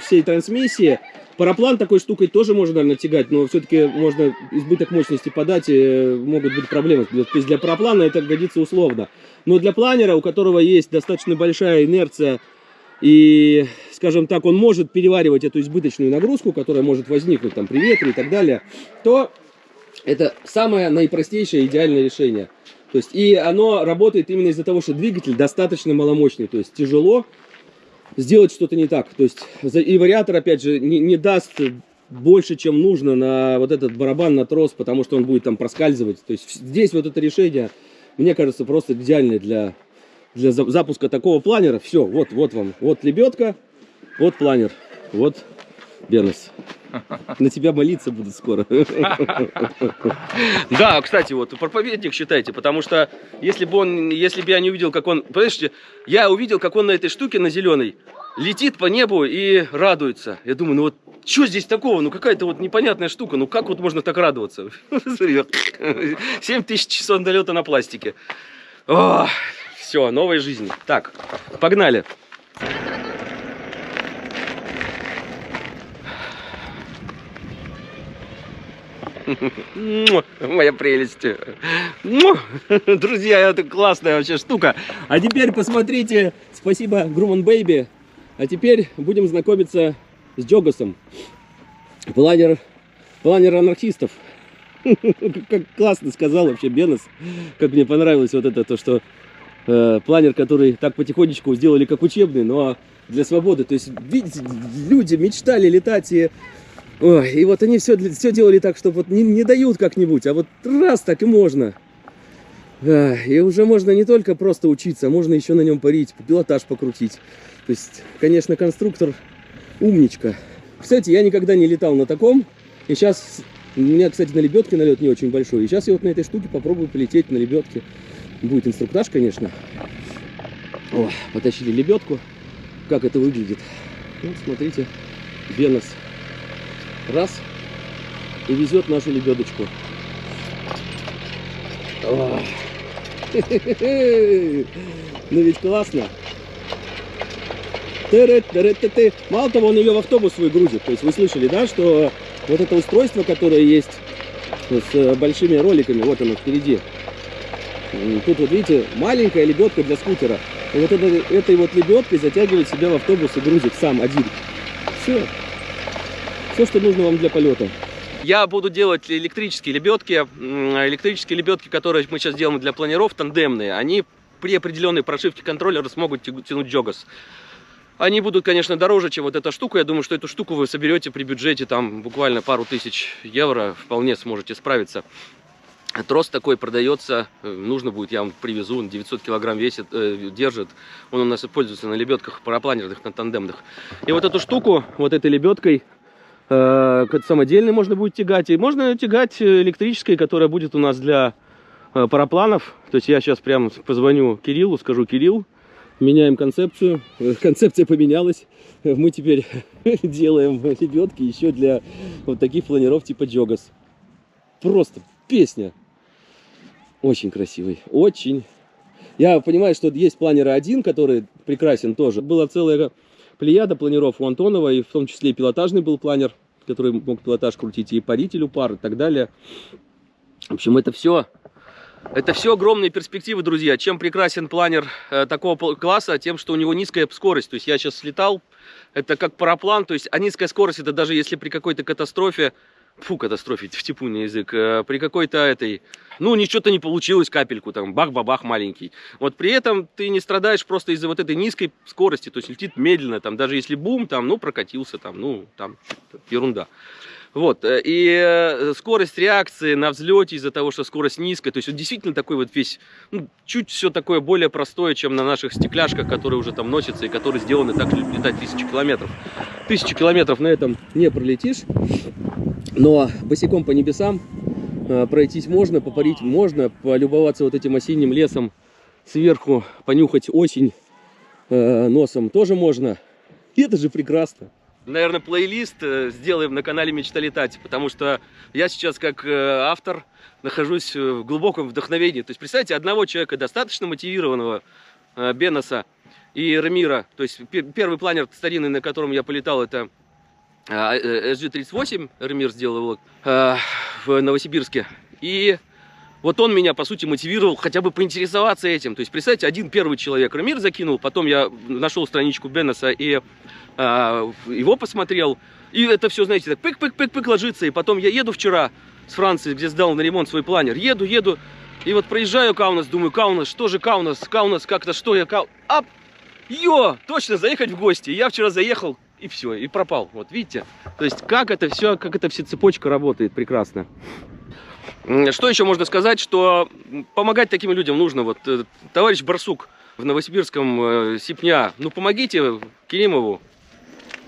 всей трансмиссии. Параплан такой штукой тоже можно, наверное, тягать, но все-таки можно избыток мощности подать, и могут быть проблемы. То есть для параплана это годится условно. Но для планера, у которого есть достаточно большая инерция, и, скажем так, он может переваривать эту избыточную нагрузку, которая может возникнуть там при ветре и так далее, то это самое наипростейшее идеальное решение. То есть, и оно работает именно из-за того, что двигатель достаточно маломощный, то есть тяжело сделать что-то не так. То есть, и вариатор, опять же, не, не даст больше, чем нужно на вот этот барабан, на трос, потому что он будет там проскальзывать. То есть, здесь вот это решение, мне кажется, просто идеальное для, для за- запуска такого планера. Все, вот, вот вам, вот лебедка, вот планер, вот Бенес. На тебя молиться будут скоро. Да, кстати, вот проповедник считайте, потому что если бы он, если бы я не увидел, как он, понимаете, я увидел, как он на этой штуке на зеленой летит по небу и радуется. Я думаю, ну вот что здесь такого? Ну какая-то вот непонятная штука. Ну как вот можно так радоваться? Смотри, 7 тысяч часов долета на пластике. Все, новая жизнь. Так, погнали. Моя прелесть. Друзья, это классная вообще штука. А теперь посмотрите. Спасибо, Груман Бэйби. А теперь будем знакомиться с Джогасом. Планер, планер анархистов. Как классно сказал вообще Бенес. Как мне понравилось вот это, то, что э, планер, который так потихонечку сделали как учебный, но для свободы. То есть, видите, люди мечтали летать и Ой, и вот они все, все делали так, что вот не, не дают как-нибудь, а вот раз так и можно. И уже можно не только просто учиться, можно еще на нем парить, пилотаж покрутить. То есть, конечно, конструктор умничка. Кстати, я никогда не летал на таком. И сейчас, у меня, кстати, на лебедке налет не очень большой. И сейчас я вот на этой штуке попробую полететь на лебедке. Будет инструктаж, конечно. О, потащили лебедку. Как это выглядит? Вот, смотрите, Бенос раз и везет нашу лебедочку. Ох. Ну ведь классно. Мало того, он ее в автобус свой грузит. То есть вы слышали, да, что вот это устройство, которое есть с э, большими роликами, вот оно впереди. Тут вот видите, маленькая лебедка для скутера. И вот это, этой вот лебедкой затягивает себя в автобус и грузит сам один. Все. Все, что нужно вам для полета. Я буду делать электрические лебедки. Электрические лебедки, которые мы сейчас делаем для планеров, тандемные, они при определенной прошивке контроллера смогут тя- тянуть джогас. Они будут, конечно, дороже, чем вот эта штука. Я думаю, что эту штуку вы соберете при бюджете там буквально пару тысяч евро. Вполне сможете справиться. Трос такой продается, э, нужно будет, я вам привезу, он 900 килограмм весит, э, держит. Он у нас используется на лебедках парапланерных, на тандемных. И вот эту штуку, вот этой лебедкой, э, самодельной можно будет тягать. И можно тягать э, электрической, которая будет у нас для э, парапланов. То есть я сейчас прям позвоню Кириллу, скажу, Кирилл, меняем концепцию. Концепция поменялась. Мы теперь делаем лебедки еще для вот таких планеров типа Джогас. Просто песня. Очень красивый. Очень. Я понимаю, что есть планеры один, который прекрасен тоже. Была целая плеяда планеров у Антонова, и в том числе и пилотажный был планер, который мог пилотаж крутить, и парителю пар, и так далее. В общем, это все это все огромные перспективы, друзья. Чем прекрасен планер э, такого класса, тем, что у него низкая скорость. То есть я сейчас слетал, это как параплан, то есть а низкая скорость, это даже если при какой-то катастрофе фу, катастрофе, в типунный язык, э, при какой-то этой, ну, ничего-то не получилось, капельку там, бах-бабах маленький. Вот при этом ты не страдаешь просто из-за вот этой низкой скорости, то есть летит медленно, там, даже если бум, там, ну, прокатился, там, ну, там, ерунда. Вот, э, и э, скорость реакции на взлете из-за того, что скорость низкая, то есть он действительно такой вот весь, ну, чуть все такое более простое, чем на наших стекляшках, которые уже там носятся и которые сделаны так летать тысячу километров. Тысячу километров на этом не пролетишь, но босиком по небесам э, пройтись можно, попарить можно, полюбоваться вот этим осенним лесом сверху, понюхать осень э, носом тоже можно. И это же прекрасно. Наверное, плейлист э, сделаем на канале Мечта летать, потому что я сейчас как автор нахожусь в глубоком вдохновении. То есть, представьте, одного человека, достаточно мотивированного, Беноса и Рамира, то есть пе- первый планер старинный, на котором я полетал, это SG-38, Рамир сделал его э, в Новосибирске. И вот он меня, по сути, мотивировал хотя бы поинтересоваться этим. То есть, представьте, один первый человек Рамир закинул, потом я нашел страничку Беноса и а, его посмотрел. И это все, знаете, так пык-пык-пык-пык ложится. И потом я еду вчера с Франции, где сдал на ремонт свой планер. Еду, еду. И вот проезжаю Каунас, думаю, Каунас, что же Каунас? Каунас, как-то что я Кау... Ап! Йо! Точно, заехать в гости. Я вчера заехал, и все, и пропал. Вот видите? То есть, как это все, как эта вся цепочка работает прекрасно. Что еще можно сказать, что помогать таким людям нужно. Вот э, товарищ Барсук в Новосибирском э, Сипня, ну помогите Керимову.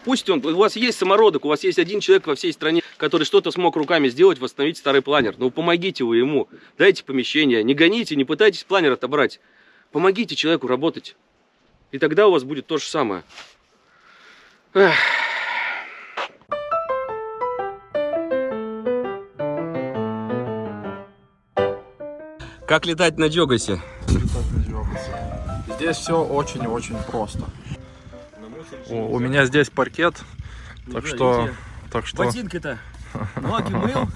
Пусть он, у вас есть самородок, у вас есть один человек во всей стране, который что-то смог руками сделать, восстановить старый планер. Ну помогите вы ему, дайте помещение, не гоните, не пытайтесь планер отобрать. Помогите человеку работать. И тогда у вас будет то же самое. Эх. Как летать на Джогасе? Здесь все очень-очень просто. У, у меня здесь паркет, так что, так что Ботинки-то ноги мыл.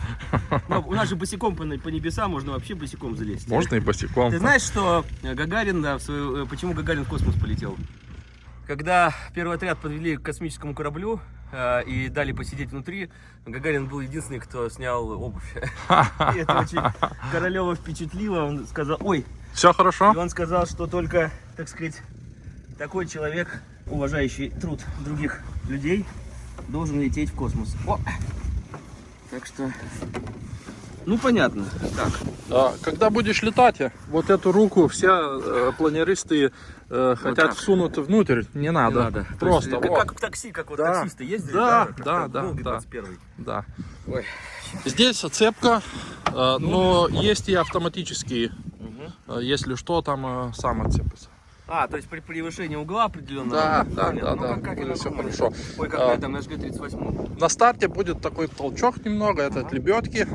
Ну, у нас же босиком по, по небесам можно вообще босиком залезть. можно и босиком. Ты знаешь, что Гагарин, да, в свою- э, почему Гагарин в космос полетел? Когда первый отряд подвели к космическому кораблю э, и дали посидеть внутри, Гагарин был единственный, кто снял обувь. И это очень Королева впечатлило. Он сказал, ой, Все хорошо? и он сказал, что только, так сказать, такой человек, уважающий труд других людей, должен лететь в космос. О! Так что, ну понятно. Так, А, Когда будешь летать, вот эту руку все э, планеристы э, хотят так. всунуть внутрь. Не надо. надо. То Просто. есть, как, вот. как в такси, как вот Да. таксисты ездили, Да, Как да, да, Волге да. 21. Да. Ой. Здесь цепка, э, но есть и автоматические. Э, Если что, там э, сам отцепится. А, то есть при превышении угла определенного? Да, да, Понятно. да, Ну, да. как- как Будет всё нормальном. хорошо. Ой, как А. на этом, на ЖГ-38. На старте будет такой толчок немного, это от лебедки.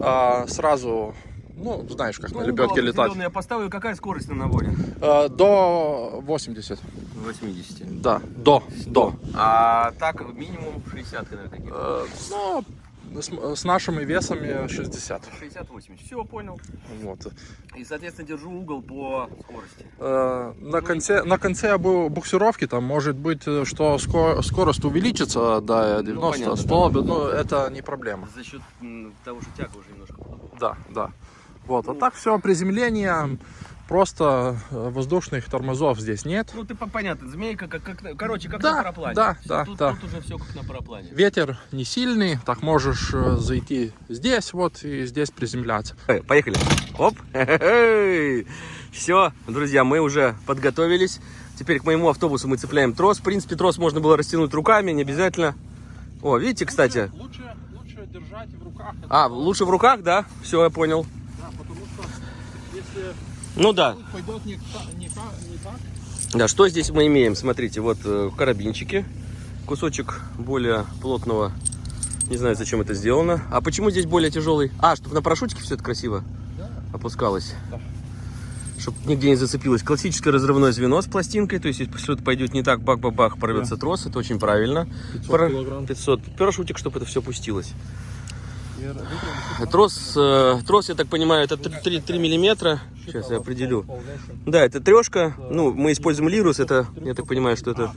А, сразу, ну, знаешь, как на лебедке летать. Я поставлю, какая скорость на наборе? Э, До 80. 80. Да, до, до. А так минимум 60, наверное, какие Э, Ну, с, с нашими весами 60. 60-80. Все, понял. Вот. И, соответственно, держу угол по скорости. Э, На конце, на конце бу- буксировки там может быть, э, что ско- скорость увеличится до 90 понятно, 100, но это не проблема. За счет того, что тяга уже немножко Да, да. Вот, а так все, приземление, просто э, воздушных тормозов здесь нет. Ну, ты по- понятно, змейка, как, как, короче, как Да, на параплане. да, Всё, да, тут, да. тут уже все как на параплане. Ветер не сильный, так можешь э, зайти здесь вот и здесь приземляться. Поехали. Оп. Все, друзья, мы уже подготовились. Теперь к моему автобусу мы цепляем трос. В принципе, трос можно было растянуть руками, не обязательно. О, видите, кстати. Лучше, лучше держать в руках. А, лучше в руках, да? Все, я понял. Ну да. пойдет не, не не так, Да, что здесь мы имеем? Смотрите, вот э, карабинчики. Кусочек более плотного. Не знаю, зачем это сделано. А почему здесь более тяжелый? А, чтобы на парашютике все это красиво опускалось. Чтобы нигде не зацепилось. Классическое разрывное звено с пластинкой. То есть, если что-то пойдет не так, бах-бах-бах, порвется трос. Это очень правильно. 500 Пара- килограмм. 500. Парашютик, чтобы это все опустилось. Трос, э, трос, я так понимаю, это 3, 3 миллиметра. Сейчас я определю. Да, это трешка. Ну, мы используем лирус. Это, я так понимаю, что это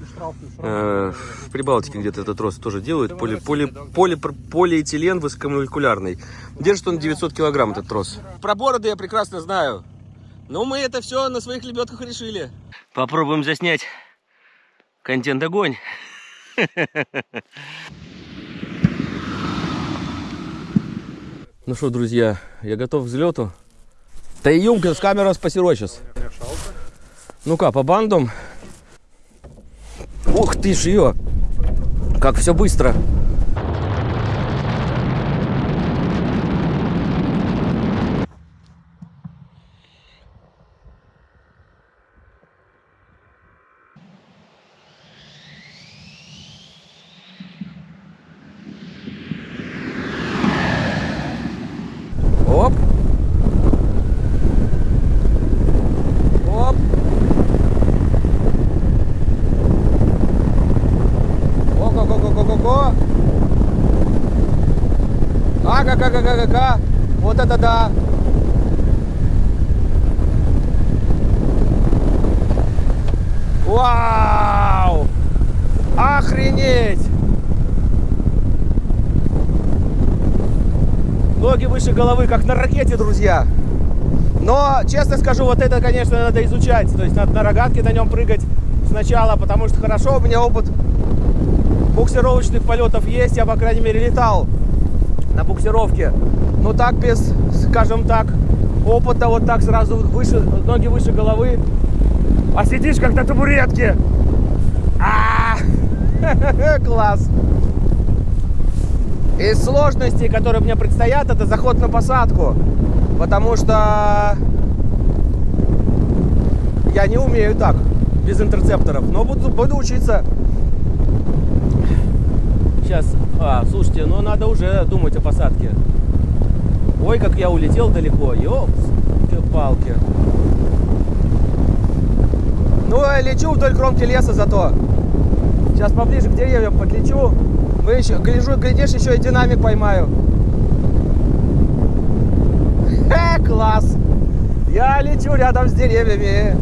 э, в Прибалтике где-то этот трос тоже делают. Поли, поли, поли, полиэтилен высокомолекулярный. Держит он 900 килограмм, этот трос. Про бороды я прекрасно знаю. Но мы это все на своих лебедках решили. Попробуем заснять контент Ну что, друзья, я готов к взлету. Да и юмка с камерой спасирой сейчас. Ну-ка, по бандам. Ух ты ж ее! Как все быстро. Оп. Оп. Ого-го-го-го-го-го. Ага-га-га-га-га-га. Вот это да. Вау! Охренеть! Ноги выше головы, как на ракете, друзья. Но, честно скажу, вот это, конечно, надо изучать. То есть надо на рогатке на нем прыгать сначала, потому что хорошо, у меня опыт буксировочных полетов есть. Я, по крайней мере, летал на буксировке. Но так без, скажем так, опыта, вот так сразу выше, ноги выше головы. А сидишь как на табуретке. А, Класс! Из сложностей, которые мне предстоят, это заход на посадку. Потому что я не умею так, без интерцепторов. Но буду, буду учиться. Сейчас, а, слушайте, ну надо уже думать о посадке. Ой, как я улетел далеко. Ёпс-палки. Ну, я лечу вдоль кромки леса зато. Сейчас поближе к деревьям подлечу. Мы еще, гляжу, глядишь, еще и динамик поймаю. Хе, класс! Я лечу рядом с деревьями,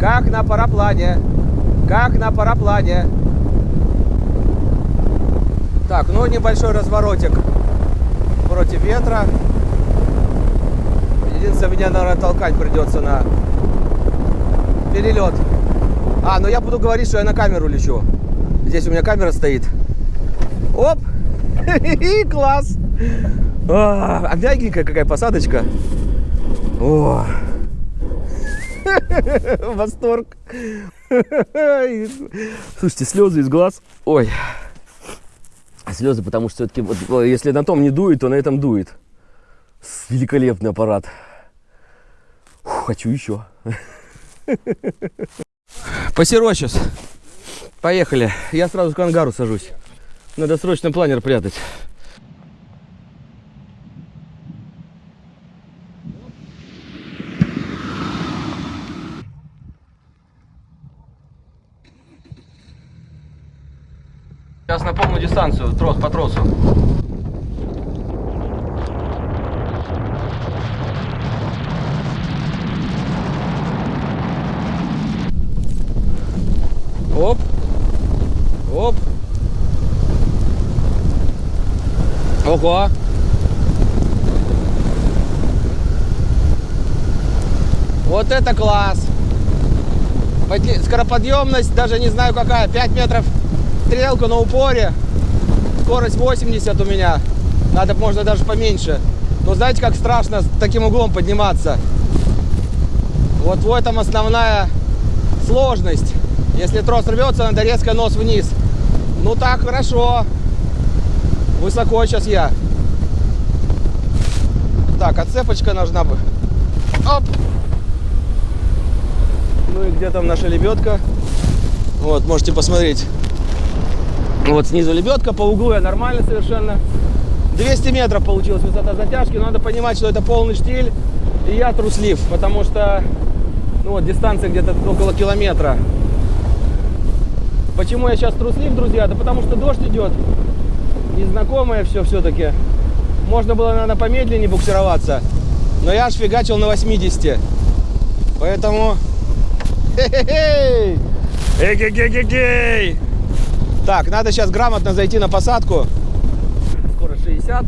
как на параплане. Как на параплане. Так, ну небольшой разворотик против ветра. Единственное, меня, наверное, толкать придется на перелет. А, ну я буду говорить, что я на камеру лечу. Здесь у меня камера стоит. Оп! Класс! А, а мягенькая какая посадочка. О! Восторг! Слушайте, слезы из глаз. Ой. Слезы, потому что все-таки, вот, если на том не дует, то на этом дует. Великолепный аппарат. Фу, хочу еще. Посеро сейчас. Поехали. Я сразу к ангару сажусь. Надо срочно планер прятать. Сейчас на полную дистанцию, трос по тросу. Оп. Оп. Ого. Вот это класс. Скороподъемность, даже не знаю какая, 5 метров стрелка на упоре. Скорость 80 у меня. Надо, можно даже поменьше. Но знаете, как страшно с таким углом подниматься? Вот в этом основная сложность. Если трос рвется, надо резко нос вниз. Ну так, хорошо. Высоко сейчас я. Так, отцепочка нужна бы. Оп! Ну и где там наша лебедка? Вот, можете посмотреть. Вот снизу лебедка, по углу я нормально совершенно. 200 метров получилась высота затяжки, но надо понимать, что это полный штиль, и я труслив, потому что ну вот, дистанция где-то около километра. Почему я сейчас труслив, друзья? Да потому что дождь идет, незнакомое все все-таки. можно было, наверное, помедленнее буксироваться. Но я аж фигачил на 80. Поэтому... Хе-хе-хей! Эгегегегей! Так, надо сейчас грамотно зайти на посадку. Скоро 60.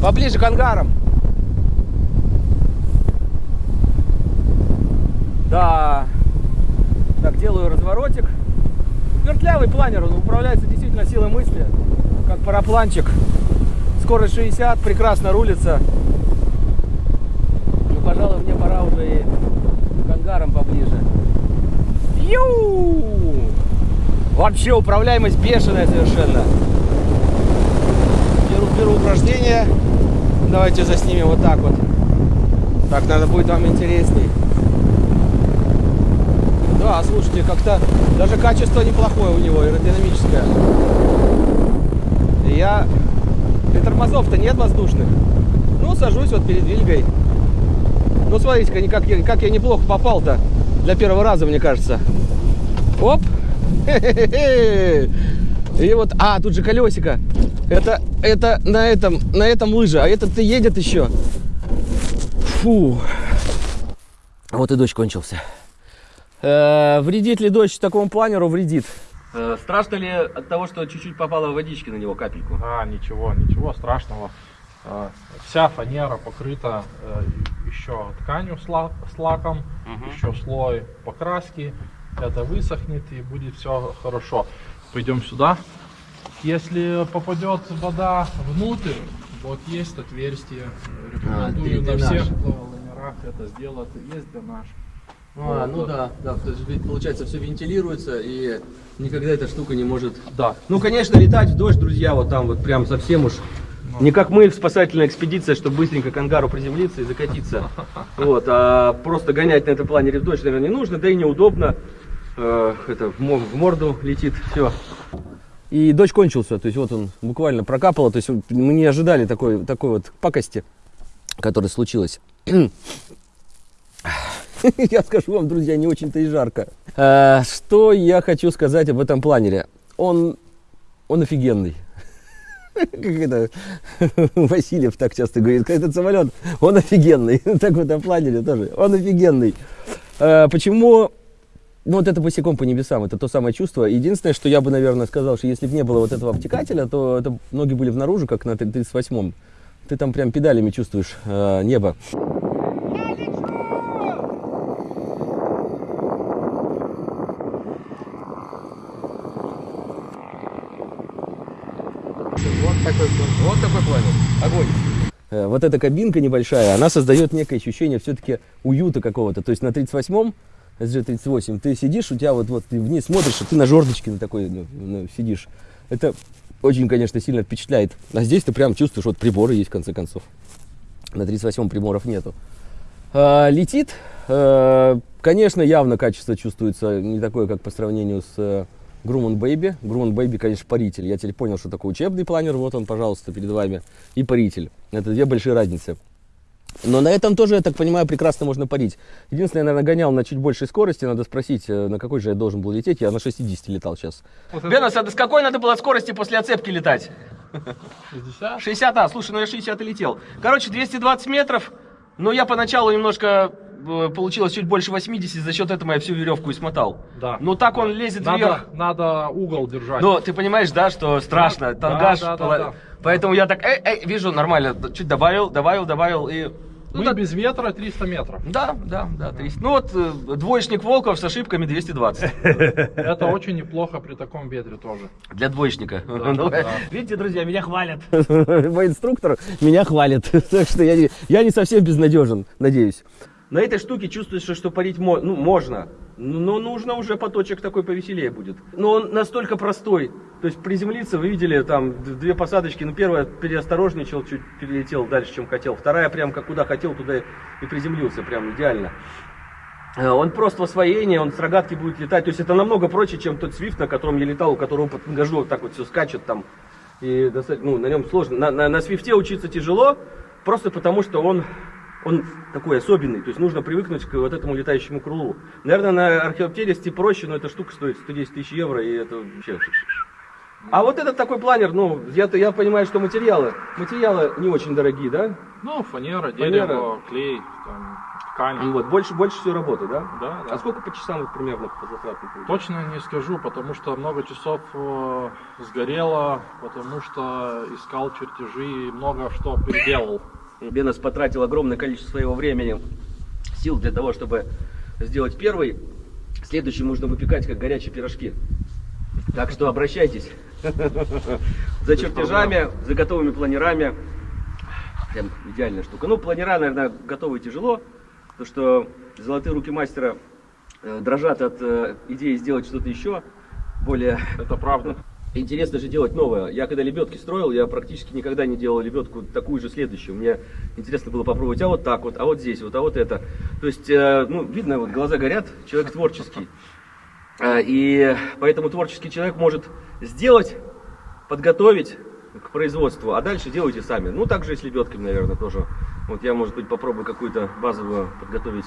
Поближе к ангарам. Да. Так, делаю разворотик. Вертлявый планер, он управляется действительно силой мысли, как парапланчик. Скорость 60, прекрасно рулится. Ну, пожалуй, мне пора уже и к ангарам поближе. Ю! Вообще управляемость бешеная совершенно. Беру, беру упражнение. Давайте заснимем вот так вот. Так, надо будет вам интересней. Да, слушайте, как-то даже качество неплохое у него, аэродинамическое. Я... И тормозов-то нет воздушных. Ну, сажусь вот перед Вильгой. Ну, смотрите-ка, как как я неплохо попал-то для первого раза, мне кажется. Оп! И вот, а, тут же колесико. Это, это на этом, на этом лыжа, а этот-то едет еще. Фу. Вот и дождь кончился. Э, вредит ли дождь такому планеру? Вредит. Э, страшно ли от того, что чуть-чуть попало водички на него капельку? А, ничего, ничего страшного. А, Вся фанера покрыта э, еще тканью с, ла- с лаком, еще слой покраски. Это высохнет и будет все хорошо. Пойдем сюда. Если попадет вода внутрь, вот есть отверстие. Рекомендую на дренаж. всех лайнерах это сделать. Есть дренаж. А, ну вот. да, да, то есть получается все вентилируется и никогда эта штука не может... Да. Ну, конечно, летать в дождь, друзья, вот там вот прям совсем уж... Не как мы в спасательной экспедиции, чтобы быстренько к ангару приземлиться и закатиться. Вот, а просто гонять на этом планере в дождь, наверное, не нужно, да и неудобно. Э, это в мо- в морду летит, все. И дождь кончился, то есть вот он буквально прокапало, то есть мы не ожидали такой, такой вот пакости, которая случилась. Я скажу вам, друзья, не очень-то и жарко. Э, Что я хочу сказать об этом планере? Он, он офигенный. Как это Васильев так часто говорит, как этот самолет, он офигенный. Так в этом планере тоже, он офигенный. Э, Почему? Ну, вот это босиком по небесам, это то самое чувство. Единственное, что я бы, наверное, сказал, что если бы не было вот этого обтекателя, то это ноги были внаружи, как на 38-м. Ты там прям педалями чувствуешь э, небо. Вот такой, вот такой планер. Огонь. Э, Вот эта кабинка небольшая, она создает некое ощущение все-таки уюта какого-то. То есть на 38-м, SG38, ты сидишь, у тебя вот, вот ты вниз смотришь, а ты на жердочке на такой ну, ну, сидишь. Это очень, конечно, сильно впечатляет. А здесь ты прям чувствуешь, вот приборы есть в конце концов. На 38-м приборов нету. А, летит, э, конечно, явно качество чувствуется не такое, как по сравнению с Grumman Baby. Grumman Baby, конечно, паритель. Я теперь понял, что такое учебный планер. Вот он, пожалуйста, перед вами. И паритель. Это две большие разницы. Но на этом тоже, я так понимаю, прекрасно можно парить. Единственное, я, наверное, гонял на чуть большей скорости. Надо спросить, э, на какой же я должен был лететь. Я на 60 летал сейчас. Бенос, а с какой надо было скорости после оцепки летать? 60? 60, а, слушай, ну я 60 и летел. Короче, 220 метров, но я поначалу немножко получилось чуть больше 80, за счет этого я всю веревку и смотал. Да. Ну так он лезет вверх. Надо, надо угол держать. Но ты понимаешь, да, что страшно, Да, тангаж. да, да, пола- да. Поэтому я так, эй, эй, вижу, нормально, чуть добавил, добавил, добавил и... Мы Ну, да, без ветра 300 метров. да, да, да, 300. Ну вот, э, двоечник Волков с ошибками 220. Это очень неплохо при таком ветре тоже. Для двоечника. Да, Ну, да. Видите, друзья, меня хвалят. Мой инструктор меня хвалит. Так что я не, я не совсем безнадежен, надеюсь. На этой штуке чувствуется, что парить мо- ну, можно. Но нужно уже поточек такой повеселее будет. Но он настолько простой. То есть приземлиться, вы видели, там две посадочки. Ну, первая переосторожничал, чуть перелетел дальше, чем хотел. Вторая прям как куда хотел, туда и приземлился. Прям идеально. Э, Он просто в освоении, он с рогатки будет летать. То есть это намного проще, чем тот свифт, на котором я летал, у которого под тангажу вот так вот все скачет там. И доста- ну, на нем сложно. На, на, на свифте учиться тяжело, просто потому что он, он такой особенный. То есть нужно привыкнуть к вот этому летающему крылу. Наверное, на археоптеристе проще, но эта штука стоит 110 тысяч евро, и это вообще А вот этот такой планер, ну, я, я понимаю, что материалы, материалы не очень дорогие, да? Ну, фанера, Фанера. дерево, клей, там, ткань. Вот, больше, больше всего работы, да? Да, да. А сколько по часам вот примерно по получается? Точно не скажу, потому что много часов э, сгорело, потому что искал чертежи и много что переделал. Бенес потратил огромное количество своего времени, сил для того, чтобы сделать первый. Следующий нужно выпекать, как горячие пирожки. Так что обращайтесь за чертежами, за готовыми планерами. Прям идеальная штука. Ну, планера, наверное, готовы тяжело, потому что золотые руки мастера э, дрожат от э, идеи сделать что-то еще более Это правда. Интересно же делать новое. Я когда лебедки строил, я практически никогда не делал лебедку такую же следующую. Мне интересно было попробовать, а вот так вот, а вот здесь вот, а вот это. То есть, э, ну, видно, вот глаза горят, человек творческий. Э, И поэтому творческий человек может сделать, подготовить к производству, а дальше делайте сами. Ну, так же и с лебедками, наверное, тоже. Вот я, может быть, попробую какую-то базовую подготовить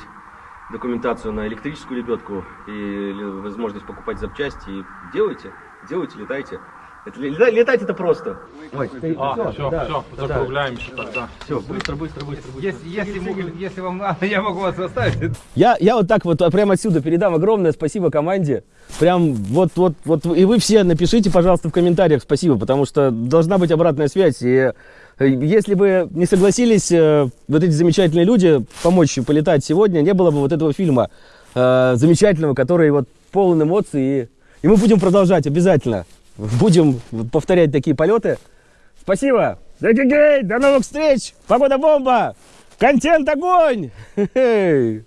документацию на электрическую лебедку и возможность покупать запчасти. И делайте, делайте, летайте. Это, лета- летать это просто. Ой, ты- А, всё, все, да, все, да, закругляемся тогда. Все, быстро, быстро, быстро. быстро. Если, если, могу- если вам надо, я могу вас оставить. Я, я вот так вот а, прямо отсюда передам огромное спасибо команде. Прям вот, вот, вот. И вы все напишите, пожалуйста, в комментариях спасибо, потому что должна быть обратная связь. И э, если бы не согласились э, вот эти замечательные люди помочь полетать сегодня, не было бы вот этого фильма э, замечательного, который вот полон эмоций. И, и мы будем продолжать обязательно. Будем повторять такие полеты. Спасибо. До новых встреч. Погода бомба. Контент огонь. Хе -хе.